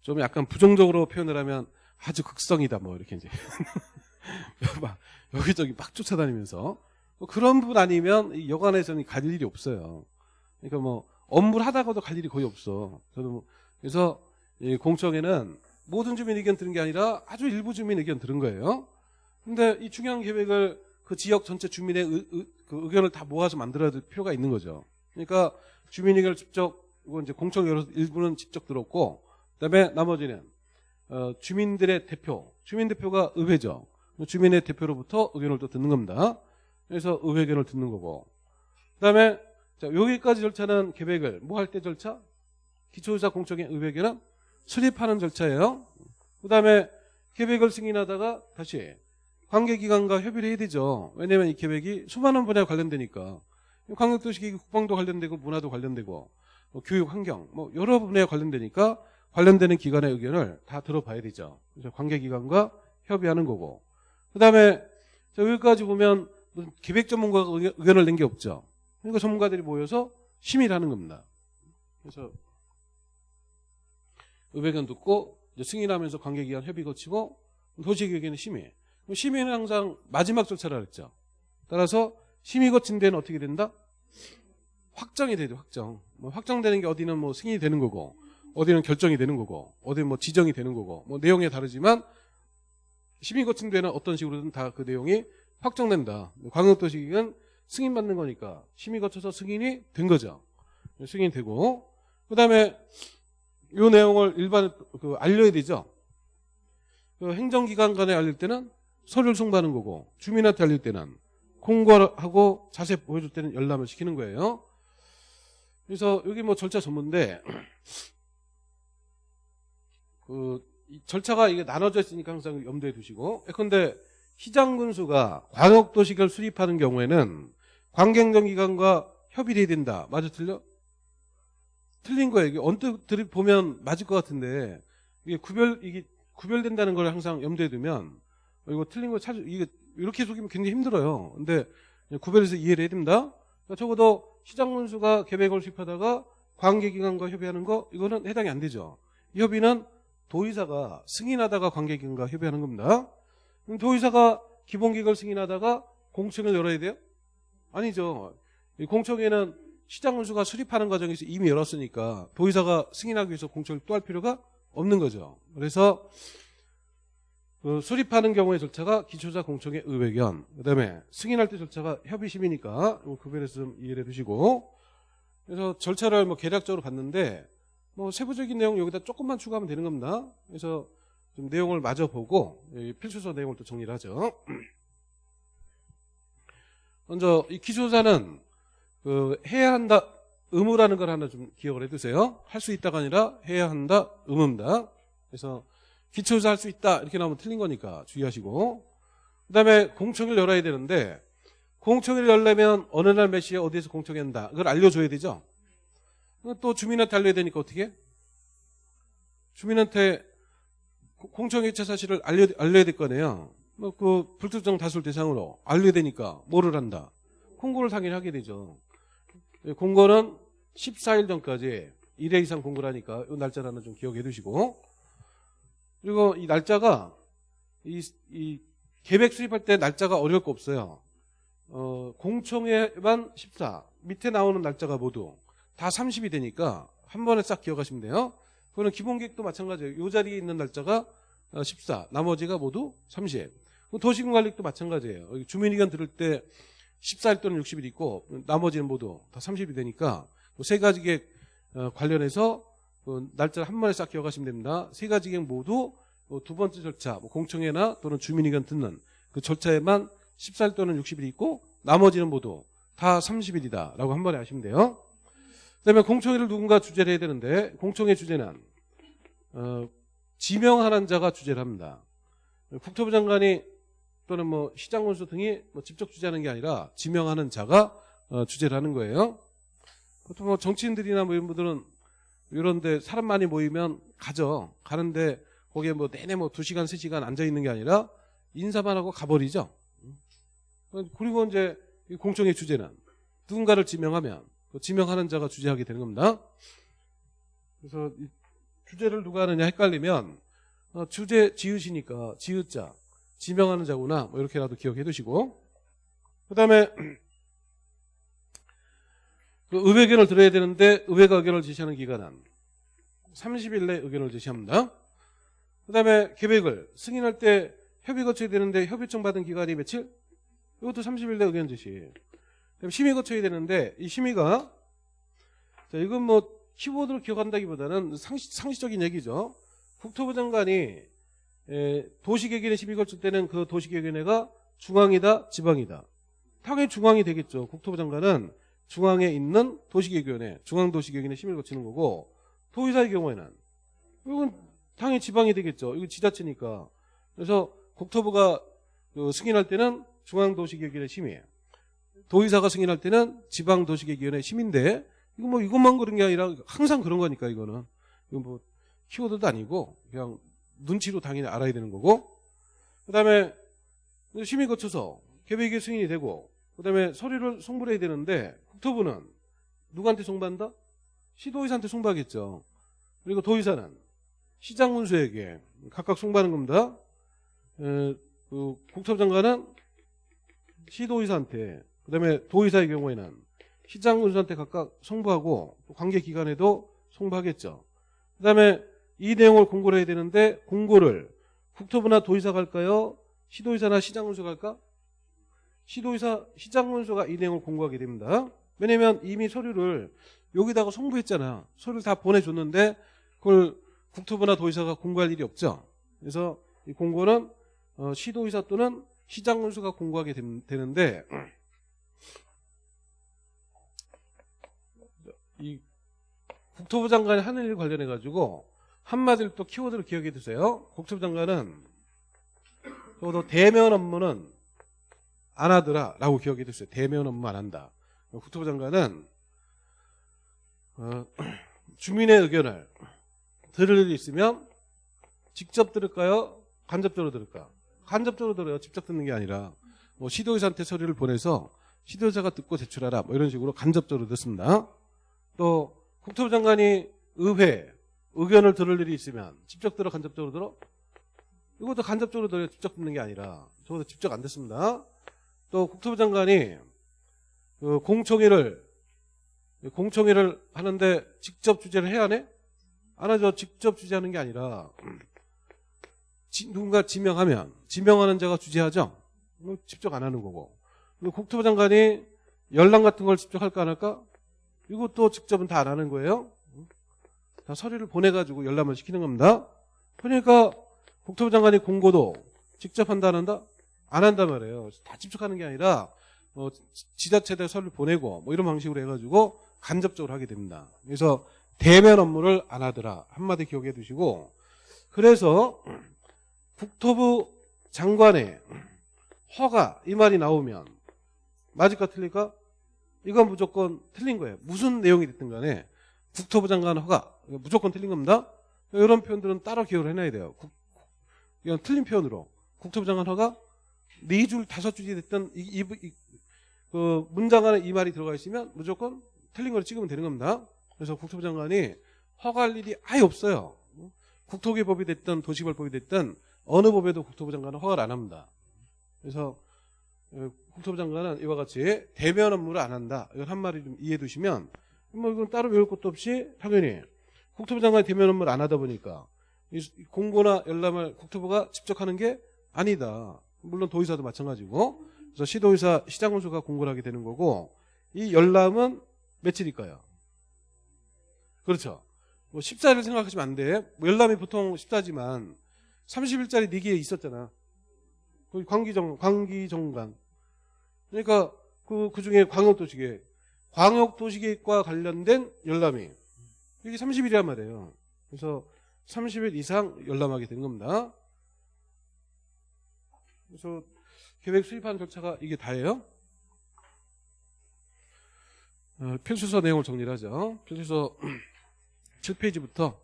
좀 약간 부정적으로 표현을 하면 아주 극성이다 뭐 이렇게 이제 막 여기저기 막 쫓아다니면서 뭐 그런 분 아니면 여관에서는 갈 일이 없어요. 그러니까 뭐 업무를 하다가도 갈 일이 거의 없어. 저는 뭐 그래서 공청회는 모든 주민 의견 들은 게 아니라 아주 일부 주민 의견 들은 거예요. 근데 이 중요한 계획을 그 지역 전체 주민의 의, 의, 그 의견을 다 모아서 만들어야 될 필요가 있는 거죠. 그러니까 주민 의견을 직접 이건 이제 공청회 일부는 직접 들었고 그다음에 나머지는 어, 주민들의 대표, 주민 대표가 의회죠. 주민의 대표로부터 의견을 또 듣는 겁니다. 그래서 의회 의견을 듣는 거고. 그다음에 자 여기까지 절차는 계획을 뭐 할 때 절차? 기초조사 공청회 의회 의견은 수립하는 절차예요. 그 다음에 계획을 승인하다가 다시 관계기관과 협의를 해야 되죠. 왜냐하면 이 계획이 수많은 분야에 관련되니까 광역도시 국방도 관련되고 문화도 관련되고 뭐 교육 환경 뭐 여러 분야에 관련되니까 관련되는 기관의 의견을 다 들어봐야 되죠. 그래서 관계기관과 협의하는 거고 그 다음에 여기까지 보면 기획 전문가가 의견을 낸 게 없죠. 그러니까 전문가들이 모여서 심의를 하는 겁니다. 그래서 의회견 듣고 승인하면서 관계기관 협의 거치고 도시계획에는 심의. 심의는 항상 마지막 절차라 그랬죠. 따라서 심의 거친 데는 어떻게 된다? 확정이 되죠. 확정. 뭐 확정되는 게 어디는 뭐 승인이 되는 거고 어디는 결정이 되는 거고 어디는 뭐 지정이 되는 거고 뭐 내용에 다르지만 심의 거친 데는 어떤 식으로든 다 그 내용이 확정된다. 광역도시계획은 승인받는 거니까 심의 거쳐서 승인이 된 거죠. 승인이 되고 그 다음에 이 내용을 일반 그 알려야 되죠. 그 행정기관 간에 알릴 때는 서류를 송부하는 거고 주민한테 알릴 때는 공고하고 자세 보여줄 때는 열람을 시키는 거예요. 그래서 여기 뭐 절차 전문인데 그 절차가 이게 나눠져 있으니까 항상 염두에 두시고 예컨대 시장군수가 광역도시계를 수립하는 경우에는 관계행정기관과 협의를 해야 된다. 맞아 틀려? 틀린 거예요. 이게 언뜻 보면 맞을 것 같은데 이게 구별 이게 구별된다는 걸 항상 염두에 두면 어, 이거 틀린 거 찾, 이게 이렇게 속이면 굉장히 힘들어요. 근데 구별해서 이해를 해야 됩니다. 그러니까 적어도 시장 군수가 계획을 수립하다가 관계기관과 협의하는 거 이거는 해당이 안 되죠. 이 협의는 도의사가 승인하다가 관계기관과 협의하는 겁니다. 그럼 도의사가 기본계획을 승인하다가 공청을 열어야 돼요? 아니죠. 이 공청회는 시장 운수가 수립하는 과정에서 이미 열었으니까 도의사가 승인하기 위해서 공청을 또 할 필요가 없는 거죠. 그래서 그 수립하는 경우의 절차가 기초자 공청회 의회견 그다음에 승인할 때 절차가 협의심이니까 구별해서 좀 이해를 해두시고 그래서 절차를 뭐 개략적으로 봤는데 뭐 세부적인 내용 여기다 조금만 추가하면 되는 겁니다. 그래서 좀 내용을 마저 보고 이 필수서 내용을 또 정리를 하죠. 먼저 이 기초자는 그 해야 한다 의무라는 걸 하나 좀 기억을 해두세요. 할 수 있다가 아니라 해야 한다 의무입니다. 그래서 기초조사 할 수 있다 이렇게 나오면 틀린 거니까 주의하시고 그 다음에 공청회를 열어야 되는데 공청회를 열려면 어느 날 몇 시에 어디에서 공청회 한다 그걸 알려줘야 되죠. 또 주민한테 알려야 되니까 어떻게? 주민한테 고- 공청회 체 사실을 알려, 알려야 될 거네요. 뭐그 불특정 다수를 대상으로 알려야 되니까 뭐를 한다? 공고를 당연히 하게 되죠. 예, 공고는 14일 전까지 1회 이상 공고를 하니까 이 날짜라는 좀 기억해 두시고 그리고 이 날짜가 이, 이 계획 수립할 때 날짜가 어려울 거 없어요. 어, 공청회만 14 밑에 나오는 날짜가 모두 다 30이 되니까 한 번에 싹 기억하시면 돼요. 그거는 기본 계획도 마찬가지예요. 이 자리에 있는 날짜가 어, 14 나머지가 모두 30 도시군관리도 마찬가지예요. 주민의견 들을 때 14일 또는 60일 있고 나머지는 모두 다 30이 되니까 그세 가지 계획 어, 관련해서 그 날짜를 한 번에 싹 기억하시면 됩니다. 세 가지 계획 모두 어, 두 번째 절차 뭐 공청회나 또는 주민의견 듣는 그 절차에만 14일 또는 60일이 있고 나머지는 모두 다 30일이다 라고 한 번에 아시면 돼요. 그 다음에 공청회를 누군가 주재를 해야 되는데 공청회 주제는 어, 지명하는 자가 주재를 합니다. 국토부 장관이 또는 뭐 시장 군수 등이 뭐 직접 주재하는 게 아니라 지명하는 자가 어, 주재를 하는 거예요. 보통 뭐 정치인들이나 뭐 이런 분들은 이런데 사람 많이 모이면 가죠. 가는데 거기에 뭐 내내 뭐두 시간 세 시간 앉아 있는 게 아니라 인사만 하고 가버리죠. 그리고 이제 이 공청회 주제는 누군가를 지명하면 그 지명하는 자가 주재하게 되는 겁니다. 그래서 이 주제를 누가 하느냐 헷갈리면 어, 주제 지으시니까 지읒자 지명하는 자구나 뭐 이렇게라도 기억해 두시고 그 다음에 그 의회 의견을 들어야 되는데 의회가 의견을 제시하는 기간은 30일 내 의견을 제시합니다. 그 다음에 계획을 승인할 때 협의 거쳐야 되는데 협의청 받은 기간이 며칠? 이것도 30일 내 의견 제시. 그다음에 심의 거쳐야 되는데 이 심의가 자 이건 뭐 키워드로 기억한다기보다는 상시, 상식적인 얘기죠. 국토부 장관이 에, 도시개개인에 심의 거칠 때는 그 도시개개인회가 중앙이다 지방이다. 당연히 중앙이 되겠죠. 국토부 장관은 중앙에 있는 도시개개인회 중앙도시개개인회 심의를 거치는 거고 도의사의 경우에는 이건 당연히 지방이 되겠죠. 이거 지자체니까. 그래서 국토부가 그 승인할 때는 중앙도시개개인회 심의 도의사가 승인할 때는 지방도시개개인회 심인데 이거 뭐 이것만 그런 게 아니라 항상 그런 거니까 이거는 이건 뭐 키워드도 아니고 그냥 눈치로 당연히 알아야 되는 거고 그 다음에 심의 거쳐서 계획이 승인이 되고 그다음에 서류를 송부를 해야 되는데 국토부는 누구한테 송부한다? 시도의사한테 송부하겠죠. 그리고 도의사는 시장 군수에게 각각 송부하는 겁니다. 에, 그 국토부 장관은 시도의사한테 그다음에 도의사의 경우에는 시장 군수한테 각각 송부하고 또 관계 기관에도 송부하겠죠. 그다음에 이 내용을 공고를 해야 되는데 공고를 국토부나 도의사가 할까요? 시도의사나 시장 군수가 할까? 시도의사, 시장군수가 이 내용을 공고하게 됩니다. 왜냐면 이미 서류를 여기다가 송부했잖아. 서류를 다 보내줬는데 그걸 국토부나 도의사가 공고할 일이 없죠. 그래서 이 공고는 어, 시도의사 또는 시장군수가 공고하게 됨- 되는데 이 국토부 장관이 하는 일 관련해 가지고 한마디로 또 키워드를 기억해 두세요. 국토부 장관은 적어도 대면 업무는 안 하더라라고 기억해 두세요. 대면 업무 안 한다. 국토부 장관은 어, 주민의 의견을 들을 일이 있으면 직접 들을까요? 간접적으로 들을까? 간접적으로 들어요. 직접 듣는 게 아니라 뭐 시도의사한테 서류를 보내서 시도의사가 듣고 제출하라 뭐 이런 식으로 간접적으로 듣습니다. 또 국토부 장관이 의회 의견을 들을 일이 있으면 직접 들어 간접적으로 들어? 이것도 간접적으로 들어 직접 듣는 게 아니라 저것도 직접 안 됐습니다. 또 국토부 장관이 그 공청회를 공청회를 하는데 직접 주재를 해야 하네? 안 하죠. 직접 주재하는 게 아니라 지- 누군가 지명하면 지명하는 자가 주재하죠. 뭐 직접 안 하는 거고. 국토부 장관이 열람 같은 걸 직접 할까 안 할까? 이것도 직접은 다 안 하는 거예요. 다 서류를 보내가지고 열람을 시키는 겁니다. 그러니까 국토부 장관이 공고도 직접 한다 안 한다? 안 한단 말이에요. 다 직접하는 게 아니라 뭐 지- 지자체들 서류를 보내고 뭐 이런 방식으로 해가지고 간접적으로 하게 됩니다. 그래서 대면 업무를 안 하더라. 한마디 기억해 두시고 그래서 국토부 장관의 허가 이 말이 나오면 맞을까 틀릴까? 이건 무조건 틀린 거예요. 무슨 내용이 됐든 간에 국토부 장관 허가 무조건 틀린 겁니다. 이런 표현들은 따로 기억을 해놔야 돼요. 국- 이건 틀린 표현으로 국토부 장관 허가 네 줄 다섯 줄이 됐든 이, 이, 이- 그 문장 안에 이 말이 들어가 있으면 무조건 틀린 걸 찍으면 되는 겁니다. 그래서 국토부 장관이 허가할 일이 아예 없어요. 국토기법이 됐든 도시벌법이 됐든 어느 법에도 국토부 장관은 허가를 안 합니다. 그래서 어, 국토부 장관은 이와 같이 대면 업무를 안 한다. 이걸 한 마리 좀 이해해 두시면 뭐 이건 따로 외울 것도 없이 당연히 국토부 장관이 대면 업무를 안 하다 보니까 이 공고나 열람을 국토부가 직접 하는 게 아니다. 물론 도의사도 마찬가지고 그래서 시도의사 시장군수가 공고를 하게 되는 거고 이 열람은 며칠일까요? 그렇죠. 뭐 14일 생각하시면 안 돼. 뭐 열람이 보통 14지만 30일짜리 네기에 있었잖아. 그 광기정 광기정관. 그러니까 그 그 중에 광역도시계획, 광역도시계획과 관련된 열람이 이게 30일이란 말이에요. 그래서 30일 이상 열람하게 되는 겁니다. 그래서 계획 수립하는 절차가 이게 다예요. 어, 필수서 내용을 정리를 하죠. 필수서 7페이지부터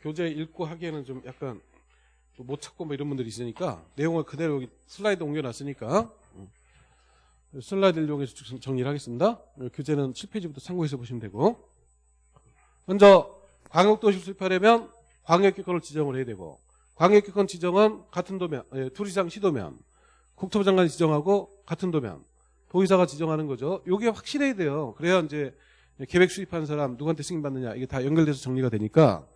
교재 읽고 하기에는 좀 약간 또못 찾고 뭐 이런 분들이 있으니까 내용을 그대로 여기 슬라이드 옮겨놨으니까 음. 슬라이드를 이용해서 정- 정리를 하겠습니다. 어, 교재는 7페이지부터 참고해서 보시면 되고 먼저 광역도시 수립하려면 광역기권을 지정을 해야 되고 광역기권 지정은 같은 도면, 예, 둘 이상 시도면 국토부 장관이 지정하고 같은 도면 도의사가 지정하는 거죠. 이게 확실해야 돼요. 그래야 이제 계획 수립하는 사람 누구한테 승인받느냐 이게 다 연결돼서 정리가 되니까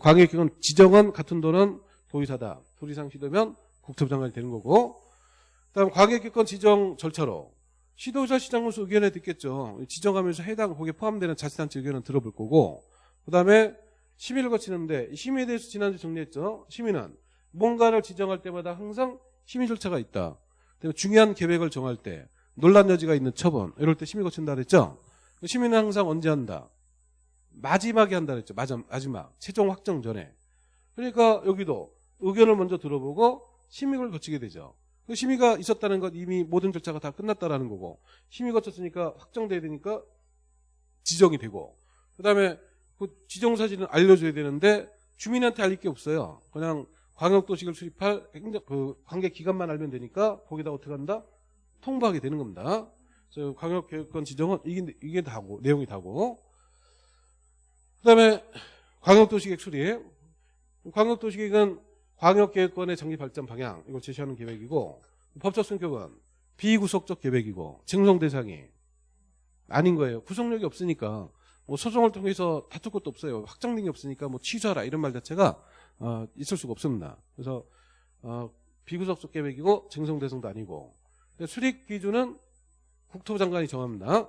광역기관 지정은 같은 도는 도의사다. 둘 이상 시도면 국토부 장관이 되는 거고 그다음 광역기관 지정 절차로 시도의사 시장군수 의견에 듣겠죠. 지정하면서 해당 거기에 포함되는 자치단체 의견은 들어볼 거고 그다음에 심의를 거치는데 이 심의에 대해서 지난주 정리했죠. 심의는 뭔가를 지정할 때마다 항상 심의 절차가 있다. 그다음에 중요한 계획을 정할 때 논란 여지가 있는 처분 이럴 때 심의 거친다 그랬죠. 심의는 항상 언제 한다? 마지막에 한다 그랬죠. 마지막, 최종 확정 전에. 그러니까 여기도 의견을 먼저 들어보고 심의를 거치게 되죠. 그 심의가 있었다는 건 이미 모든 절차가 다 끝났다라는 거고 심의 거쳤으니까 확정돼야 되니까 지정이 되고 그다음에 그 지정 사실은 알려줘야 되는데 주민한테 알릴 게 없어요. 그냥 광역도시를 수립할 행정- 그 관계 기관만 알면 되니까 거기다 어떻게 한다? 통보하게 되는 겁니다. 광역계획권 지정은 이게, 이게 다고 내용이 다고 그 다음에 광역도시계획 수립 광역도시계획은 광역계획권의 정기 발전 방향 이걸 제시하는 계획이고 법적 성격은 비구속적 계획이고 증송 대상이 아닌 거예요. 구속력이 없으니까 뭐 소송을 통해서 다툴 것도 없어요. 확정된 게 없으니까 뭐 취소하라 이런 말 자체가 어, 있을 수가 없습니다. 그래서 어, 비구속적 계획이고 증송 대상도 아니고 수립 기준은 국토부 장관이 정합니다.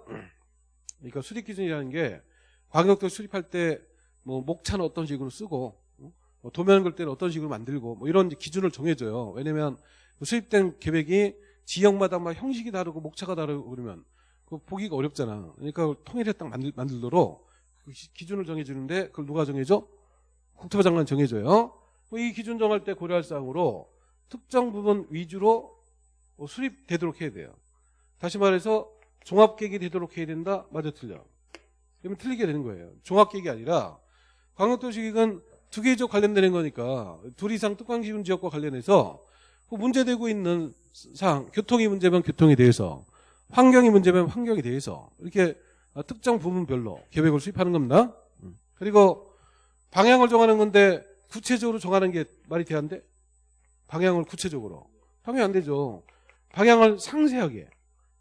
그러니까 수립 기준이라는 게 광역도 수립할 때 뭐 목차는 어떤 식으로 쓰고 어? 뭐 도면 걸 때는 어떤 식으로 만들고 뭐 이런 기준을 정해줘요. 왜냐면 그 수립된 계획이 지역마다 막 형식이 다르고 목차가 다르고 그러면 그 보기가 어렵잖아. 그러니까 통일해 딱 만들, 만들도록 그 기- 기준을 정해주는데 그걸 누가 정해줘? 국토부 장관이 정해줘요. 뭐이 기준 정할 때 고려할 사항으로 특정 부분 위주로 어, 수립되도록 해야 돼요. 다시 말해서 종합계획이 되도록 해야 된다? 맞아 틀려. 그러면 틀리게 되는 거예요. 종합계획이 아니라 광역도시계획은 두 개적 관련되는 거니까 둘 이상 특광지분 지역과 관련해서 그 문제되고 있는 사항, 교통이 문제면 교통에 대해서 환경이 문제면 환경에 대해서 이렇게 어, 특정 부분별로 계획을 수립하는 겁니다. 음. 그리고 방향을 정하는 건데 구체적으로 정하는 게 말이 돼안돼? 방향을 구체적으로. 당연히 안 되죠. 방향을 상세하게.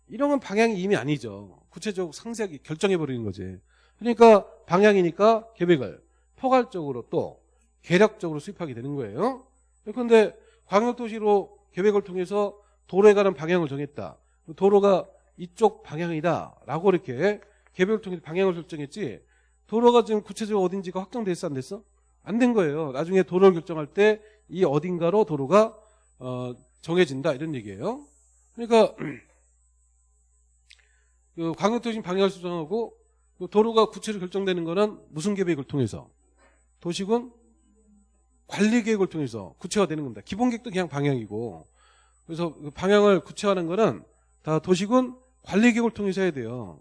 이런 건 방향이 이미 아니죠. 구체적으로 상세하게 결정해버리는 거지. 그러니까 방향이니까 계획을 포괄적으로 또 계략적으로 수립하게 되는 거예요. 그런데 광역도시로 계획을 통해서 도로에 가는 방향을 정했다. 도로가 이쪽 방향이다. 라고 이렇게 계획을 통해서 방향을 설정했지. 도로가 지금 구체적으로 어딘지가 확정됐어? 안 됐어? 안 된 거예요. 나중에 도로를 결정할 때 이 어딘가로 도로가 어, 정해진다. 이런 얘기예요. 그러니까 그 광역도시 방향을 수정하고 그 도로가 구체로 결정되는 거는 무슨 계획을 통해서 도시군 관리 계획을 통해서 구체화되는 겁니다. 기본 계획도 그냥 방향이고 그래서 그 방향을 구체화하는 거는 다 도시군 관리 계획을 통해서 해야 돼요.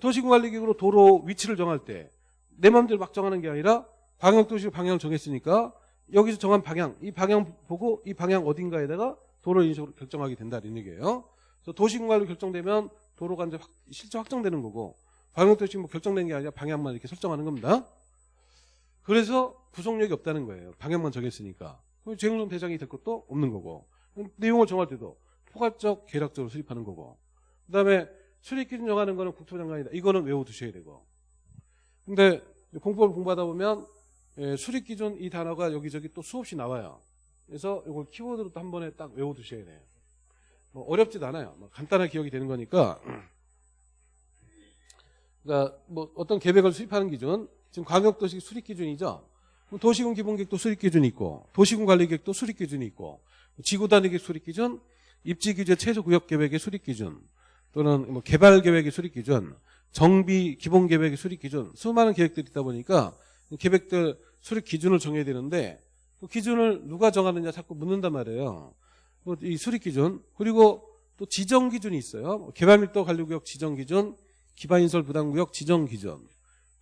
도시군 관리 계획으로 도로 위치를 정할 때 내 마음대로 막 정하는 게 아니라 광역도시 방향을 정했으니까 여기서 정한 방향 이 방향 보고 이 방향 어딘가에다가 도로 인식으로 결정하게 된다 이런 얘기예요. 그래서 도시군 관리 결정되면 도로가 이제 확, 실제 확정되는 거고 방역도시 뭐 결정된 게 아니라 방향만 이렇게 설정하는 겁니다. 그래서 구속력이 없다는 거예요. 방향만 정했으니까. 재행성 대상이 될 것도 없는 거고. 내용을 정할 때도 포괄적 계략적으로 수립하는 거고. 그 다음에 수립 기준 정하는 거는 국토장관이다. 이거는 외워두셔야 되고. 근데 공법을 공부하다 보면 예, 수립 기준 이 단어가 여기저기 또 수없이 나와요. 그래서 이걸 키워드로 또 한 번에 딱 외워두셔야 돼요. 뭐 어렵지도 않아요. 뭐 간단하게 기억이 되는 거니까. 그러니까 뭐 어떤 계획을 수립하는 기준, 지금 광역도시 수립 기준이죠. 도시군 기본계획도 수립 기준이 있고, 도시군 관리계획도 수립 기준이 있고, 지구단위계획 수립 기준, 입지규제 최소구역계획의 수립 기준, 또는 뭐 개발 계획의 수립 기준, 정비 기본 계획의 수립 기준, 수많은 계획들이 있다 보니까 계획들 수립 기준을 정해야 되는데 그 기준을 누가 정하느냐 자꾸 묻는단 말이에요. 뭐 이 수립 기준 그리고 또 지정 기준이 있어요. 뭐 개발 밀도 관리구역 지정 기준, 기반 인설 부담 구역 지정 기준,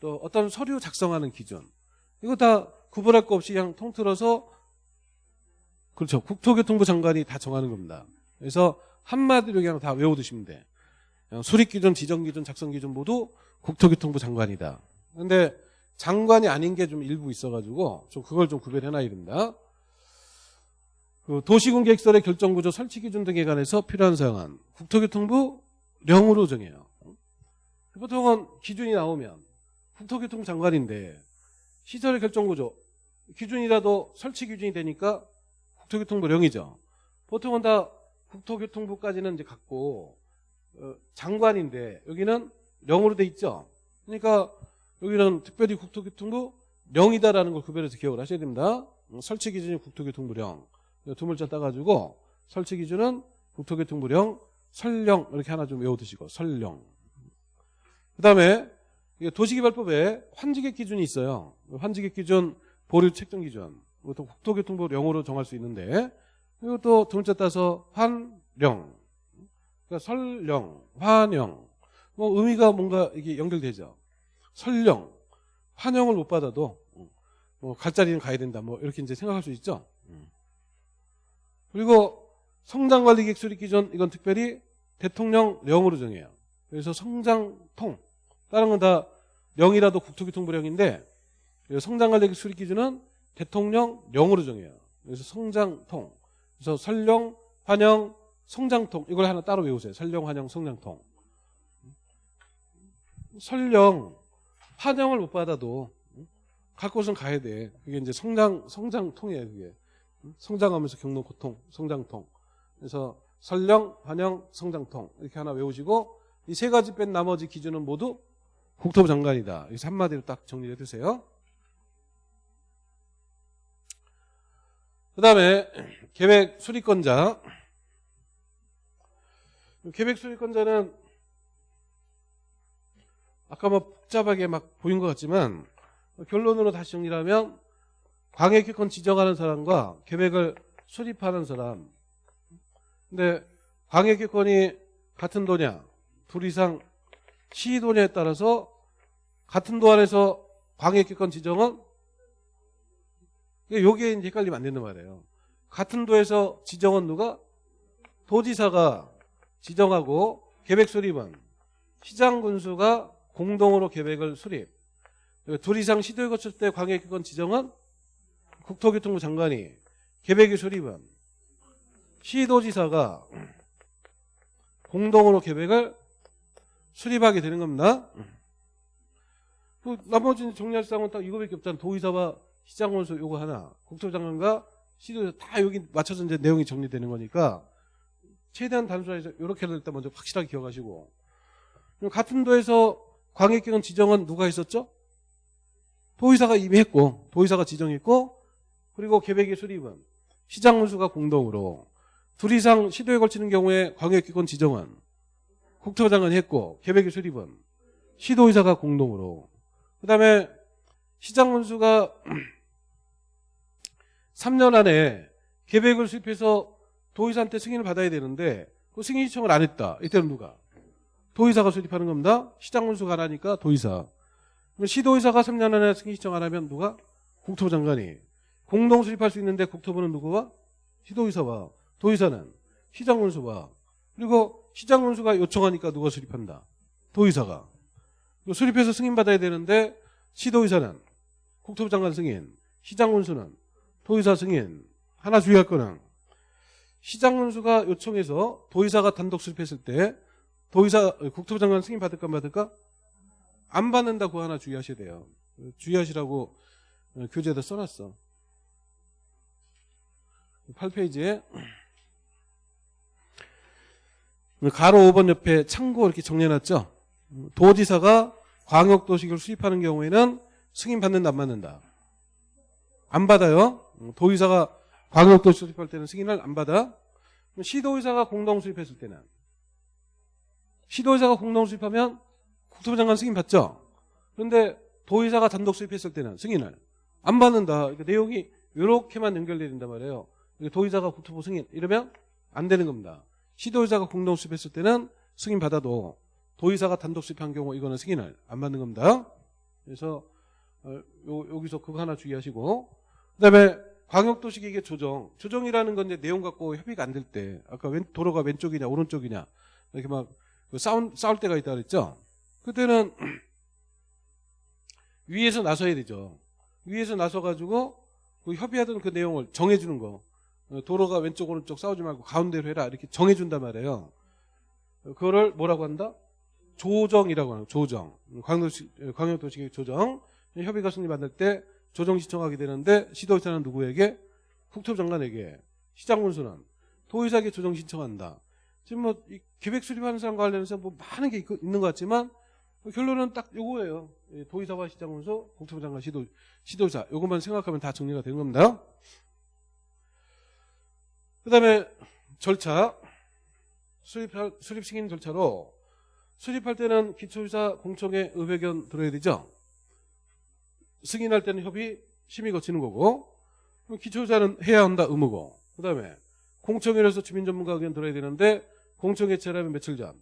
또 어떤 서류 작성하는 기준 이거 다 구분할 거 없이 그냥 통틀어서 그렇죠. 국토교통부 장관이 다 정하는 겁니다. 그래서 한마디로 그냥 다 외워두시면 돼. 수립 기준, 지정 기준, 작성 기준 모두 국토교통부 장관이다. 근데 장관이 아닌 게 좀 일부 있어가지고 좀 그걸 좀 구별해놔야 됩니다. 그 도시군 계획설의 결정구조 설치 기준 등에 관해서 필요한 사항은 국토교통부 령으로 정해요. 보통은 기준이 나오면 국토교통부 장관인데 시설의 결정구조 기준이라도 설치 기준이 되니까 국토교통부 령이죠. 보통은 다 국토교통부까지는 이제 갖고 어, 장관인데 여기는 령으로 돼 있죠. 그러니까 여기는 특별히 국토교통부 령이다라는 걸 구별해서 기억을 하셔야 됩니다. 음, 설치 기준이 국토교통부령 두 물자 따가지고 설치 기준은 국토교통부령 설령 이렇게 하나 좀 외워두시고 설령 그 다음에 도시개발법에 환지객 기준이 있어요. 환지객 기준, 보류 책정 기준. 이것도 국토교통부 령으로 정할 수 있는데 이것도 두 문자 따서 환령, 그러니까 설령, 환영. 뭐 의미가 뭔가 이게 연결되죠. 설령, 환영을 못 받아도 뭐 갈 자리는 가야 된다. 뭐 이렇게 이제 생각할 수 있죠. 그리고 성장관리계획 수립 기준 이건 특별히 대통령령으로 정해요. 그래서 성장통 다른 건다 령이라도 국토교통부령인데 성장관리계획 수립 기준은 대통령령으로 정해요. 그래서 성장통 그래서 설령, 환영, 성장통 이걸 하나 따로 외우세요. 설령, 환영, 성장통 설령, 환영을 못 받아도 갈 곳은 가야 돼. 그게 이제 성장 성장통이에요. 그게 성장하면서 겪는 고통, 성장통. 그래서 설령, 환영, 성장통 이렇게 하나 외우시고 이 세 가지 뺀 나머지 기준은 모두 국토부 장관이다. 여기서 한마디로 딱 정리해 두세요. 그 다음에 계획 수립권자. 계획 수립권자는 아까 뭐 복잡하게 막 보인 것 같지만 결론으로 다시 정리하면 광역기권 지정하는 사람과 계획을 수립하는 사람. 근데 광역기권이 같은 도냐, 둘 이상 시도냐에 따라서 같은 도 안에서 광역기권 지정은 여기에 이제 헷갈리면 안 된단 말이에요. 같은 도에서 지정은 누가? 도지사가 지정하고 계획 수립은 시장 군수가 공동으로 계획을 수립. 둘 이상 시도에 거칠 때 광역기관 지정은 국토교통부 장관이 계획의 수립은 시도지사가 공동으로 계획을 수립하게 되는 겁니다. 그 나머지 정리할 사항은 딱 이거밖에 없잖아. 도의사와 시장원수 요거 하나, 국토장관과 시도지사 다 여기 맞춰서 이제 내용이 정리되는 거니까 최대한 단순화해서 이렇게라도 일단 먼저 확실하게 기억하시고 같은 도에서 광역기관 지정은 누가 했었죠? 도의사가 이미 했고 도의사가 지정했고 그리고 계획의 수립은 시장군수가 공동으로 둘 이상 시도에 걸치는 경우에 광역기관 지정은 국토장관이 했고 계획의 수립은 시도의사가 공동으로 그 다음에 시장군수가 3년 안에 계획을 수립해서 도의사한테 승인을 받아야 되는데 그 승인 신청을 안 했다. 이때는 누가? 도의사가 수립하는 겁니다. 시장군수가 안 하니까 도의사. 그럼 시도의사가 3년 안에 승인 신청 안 하면 누가? 국토부 장관이. 공동 수립할 수 있는데 국토부는 누구와? 시도의사와. 도의사는 시장군수와. 그리고 시장군수가 요청하니까 누가 수립한다? 도의사가. 그리고 수립해서 승인받아야 되는데 시도의사는 국토부 장관 승인, 시장 군수는 도의사 승인. 하나 주의할 거는 시장군수가 요청해서 도의사가 단독 수립했을 때 도의사 국토부 장관 승인 받을까 안 받을까? 안 받는다 고 하나 주의하셔야 돼요. 주의하시라고 교재에다 써놨어. 8페이지에 가로 5번 옆에 참고 이렇게 정리해놨죠. 도지사가 광역도시를 수립하는 경우에는 승인 받는다 안 받는다? 안 받아요. 도의사가 광역도시 수립할 때는 승인을 안 받아. 시도의사가 공동 수립했을 때는 시도의사가 공동 수립하면 국토부 장관 승인 받죠. 그런데 도의사가 단독 수립했을 때는 승인을 안 받는다. 그러니까 내용이 이렇게만 연결되어 된단 말이에요. 도의사가 국토부 승인 이러면 안 되는 겁니다. 시도의사가 공동 수립했을 때는 승인 받아도 도의사가 단독 수립한 경우 이거는 승인을 안 받는 겁니다. 그래서 어, 여기서 그거 하나 주의하시고 그다음에 광역도시계획의 조정 조정이라는 건 이제 내용 갖고 협의가 안 될 때 아까 왼, 도로가 왼쪽이냐 오른쪽이냐 이렇게 막 싸운, 싸울 때가 있다 그랬죠. 그때는 위에서 나서야 되죠. 위에서 나서가지고 그 협의하던 그 내용을 정해주는 거. 어, 도로가 왼쪽 오른쪽 싸우지 말고 가운데로 해라 이렇게 정해준단 말이에요. 그거를 뭐라고 한다? 조정이라고 하는 조정. 광역도시, 광역도시 조정. 협의가 승리 받을 때 조정 신청하게 되는데 시도의사는 누구에게? 국토부 장관에게. 시장군수는 도의사에게 조정 신청한다. 지금 뭐 계획 수립하는 사람과 관련해서 뭐 많은 게 있 는 것 같지만 결론은 딱 요거예요. 예, 도의사와 시장군수, 국토부 장관, 시도, 시도의사. 요것만 생각하면 다 정리가 되는 겁니다. 그 다음에 절차. 수립, 수립 승인 절차로 수립할 때는 기초의사 공청회 의회견 들어야 되죠. 승인할 때는 협의, 심의 거치는 거고 기초의사는 해야 한다 의무고 그 다음에 공청회에서 주민전문가 의견 들어야 되는데 공청회 체라면 며칠 전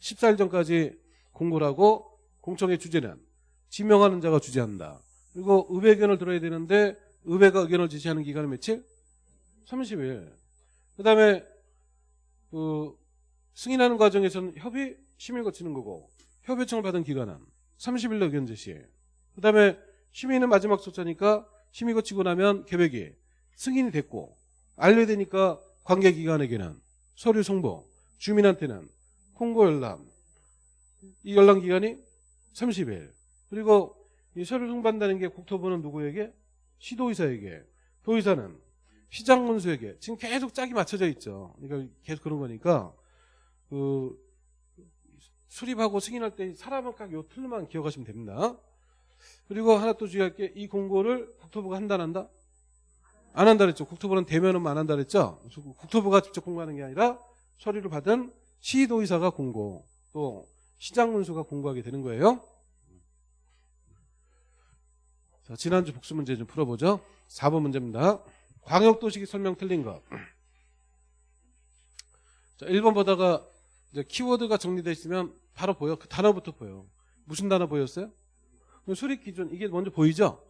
14일 전까지 공고를 하고 공청회 주제는 지명하는 자가 주재한다. 그리고 의회 의견을 들어야 되는데 의회가 의견을 제시하는 기간은 며칠? 30일. 그 다음에 그 승인하는 과정에서는 협의 심의 거치는 거고 협의청을 받은 기간은 30일로 의견 제시. 그 다음에 심의는 마지막 소차니까 심의 거 치고 나면 계획이 승인이 됐고 알려야 되니까 관계기관에게는 서류 송보, 주민한테는 홍보 열람. 이 열람 기간이 30일. 그리고 이 서류 송반다는 게 국토부는 누구에게? 시도의사에게. 도의사는 시장군수에게. 지금 계속 짝이 맞춰져 있죠. 그러니까 계속 그런 거니까 그 수립하고 승인할 때 사람은 깍요 틀만 기억하시면 됩니다. 그리고 하나 또 주의할 게 이 공고를 국토부가 한다 안 한다? 안 한다 그랬죠. 국토부는 대면은 안 한다 그랬죠. 국토부가 직접 공고하는 게 아니라 서류를 받은 시도의사가 공고 또 시장군수가 공고하게 되는 거예요. 자, 지난주 복수 문제 좀 풀어보죠. 4번 문제입니다. 광역도시기 설명 틀린 것. 자, 1번 보다가 키워드가 정리되어 있으면 바로 보여. 그 단어부터 보여. 무슨 단어 보였어요? 수립 기준 이게 먼저 보이죠?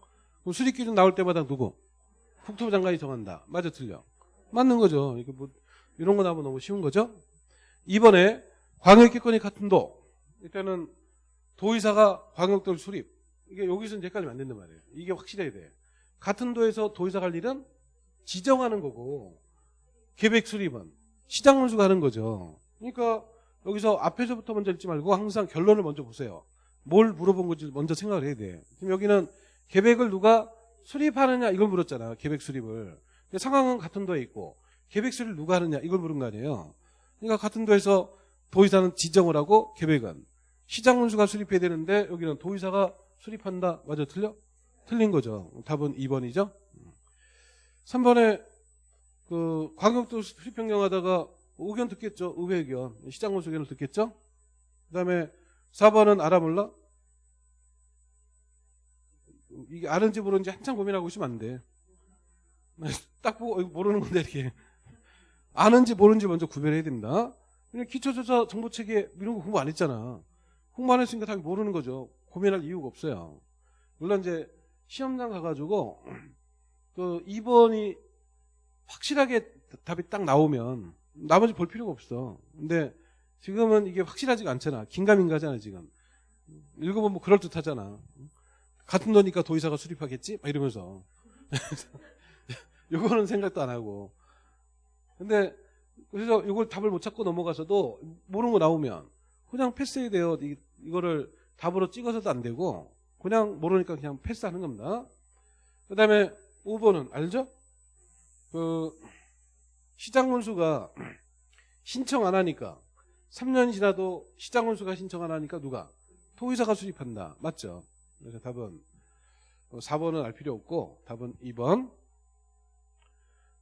그럼 수립 기준 나올 때마다 누구? 국토부 장관이 정한다. 맞아 틀려? 맞는 거죠. 이게 뭐 이런 거 나오면 너무 쉬운 거죠? 이번에 광역기권이 같은 도. 일단은 도의사가 광역도를 수립. 이게 여기서 이제 헷갈리면 안 된단 말이에요. 이게 확실해야 돼. 같은 도에서 도의사 갈 일은 지정하는 거고 계획 수립은 시장 운수가 하는 거죠. 그러니까 여기서 앞에서부터 먼저 읽지 말고 항상 결론을 먼저 보세요. 뭘 물어본 건지 먼저 생각을 해야 돼. 지금 여기는 계획을 누가 수립하느냐 이걸 물었잖아. 계획 수립을. 근데 상황은 같은 도에 있고 계획 수립을 누가 하느냐 이걸 물은 거 아니에요. 그러니까 같은 도에서 도의사는 지정을 하고 계획은 시장 운수가 수립해야 되는데 여기는 도의사가 수립한다. 맞아 틀려? 틀린 거죠. 답은 2번이죠. 3번에 그 광역도 수립 변경하다가 의견 듣겠죠. 의회 의견. 시장 운수 의견을 듣겠죠. 그다음에 4번은 알아 몰라? 이게 아는지 모르는지 한참 고민하고 있으면 안 돼. 딱 보고 모르는 건데 이렇게 아는지 모르는지 먼저 구별해야 됩니다. 그냥 기초조사 정보체계 이런 거 공부 안 했잖아. 공부 안 했으니까 당연히 모르는 거죠. 고민할 이유가 없어요. 물론 이제 시험장 가가지고 그 2번이 확실하게 답이 딱 나오면 나머지 볼 필요가 없어. 근데 지금은 이게 확실하지가 않잖아. 긴가민가잖아 지금. 읽어보면 뭐 그럴듯하잖아. 같은 돈이니까 도의사가 수립하겠지? 막 이러면서. 요거는 생각도 안 하고. 근데 그래서 이걸 답을 못 찾고 넘어가서도 모르는 거 나오면 그냥 패스해야 돼요. 이, 이거를 답으로 찍어서도 안 되고 그냥 모르니까 그냥 패스하는 겁니다. 그 다음에 5번은 알죠? 그 시장 문수가 신청 안 하니까 3년 지나도 시장 문수가 신청 안 하니까 누가? 토의사가 수립한다. 맞죠? 그래서 답은 4번은 알 필요 없고 답은 2번.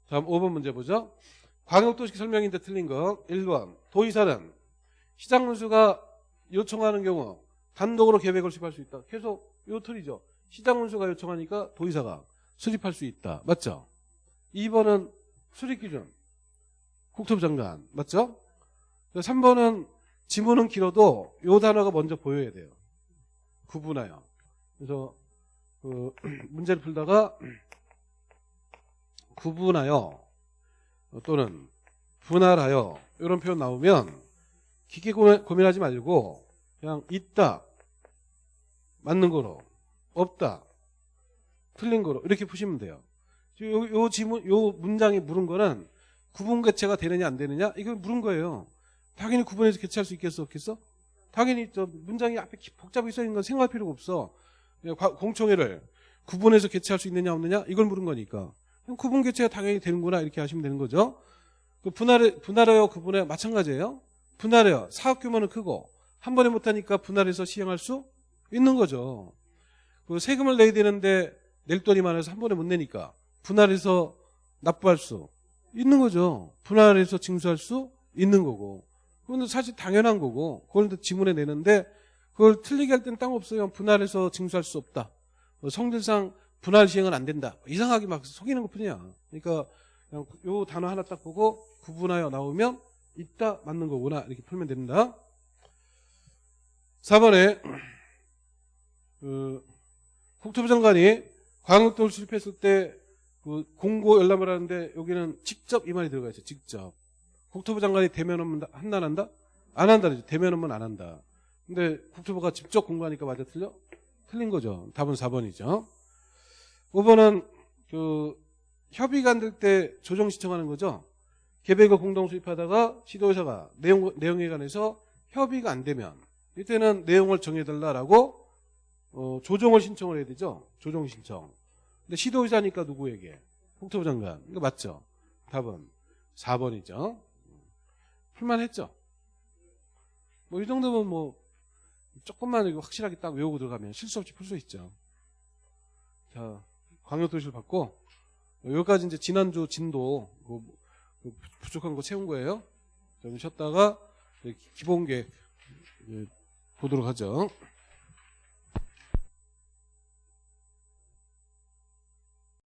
다음 5번 문제 보죠. 광역도시 설명인데 틀린 거 1번 도의사는 시장 문수가 요청하는 경우 단독으로 계획을 수립할 수 있다. 계속 요 틀이죠. 시장 문수가 요청하니까 도의사가 수립할 수 있다. 맞죠? 2번은 수립 기준. 국토부 장관. 맞죠? 3번은 지문은 길어도 요 단어가 먼저 보여야 돼요. 구분하여. 그래서 그 문제를 풀다가 구분하여 또는 분할하여 이런 표현 나오면 깊게 고민 하지 말고 그냥 있다 맞는 거로 없다 틀린 거로 이렇게 푸시면 돼요. 요, 요 지문 요 문장이 물은 거는 구분 개체가 되느냐 안 되느냐 이거 물은 거예요. 당연히 구분해서 개체할 수 있겠어 없겠어? 당연히 저 문장이 앞에 복잡하게 써 있는 건 생각할 필요가 없어. 공청회를 구분해서 개체할 수 있느냐 없느냐 이걸 물은 거니까 구분 개체가 당연히 되는구나 이렇게 하시면 되는 거죠. 그 분할해 분할하여 구분해 마찬가지예요. 분할해요. 사업 규모는 크고 한 번에 못하니까 분할해서 시행할 수 있는 거죠. 그 세금을 내야 되는데 낼 돈이 많아서 한 번에 못 내니까 분할해서 납부할 수 있는 거죠. 분할해서 징수할 수 있는 거고. 그건 사실 당연한 거고 그걸 지문에 내는데 그걸 틀리게 할 때는 땅 없어요. 분할해서 징수할 수 없다. 뭐 성질상 분할 시행은 안 된다. 이상하게 막 속이는 것 뿐이야. 그러니까 그냥 요 단어 하나 딱 보고 구분하여 나오면 있다 맞는 거구나 이렇게 풀면 됩니다. 4번에 그 국토부 장관이 광역도를 수립했을 때 그 공고 열람을 하는데 여기는 직접 이 말이 들어가 있어요. 직접. 국토부 장관이 대면 업무 한다 안 한다? 안 한다 그러죠. 대면 업무는 안 한다. 근데 국토부가 직접 공부하니까 맞아 틀려? 틀린 거죠. 답은 4번이죠. 5번은 그 협의가 안 될 때 조정 신청하는 거죠. 계획을 공동 수립하다가 시도의사가 내용, 내용에 관해서 협의가 안 되면 이때는 내용을 정해달라라고 어, 조정을 신청을 해야 되죠. 조정 신청. 근데 시도의사니까 누구에게? 국토부 장관. 이거 맞죠? 답은 4번이죠. 풀만했죠? 뭐 이 정도면 뭐 조금만 확실하게 딱 외우고 들어가면 실수 없이 풀 수 있죠. 자, 광역도시를 받고 여기까지 이제 지난주 진도 그 부족한 거 채운 거예요. 좀 쉬었다가 기본계 보도록 하죠.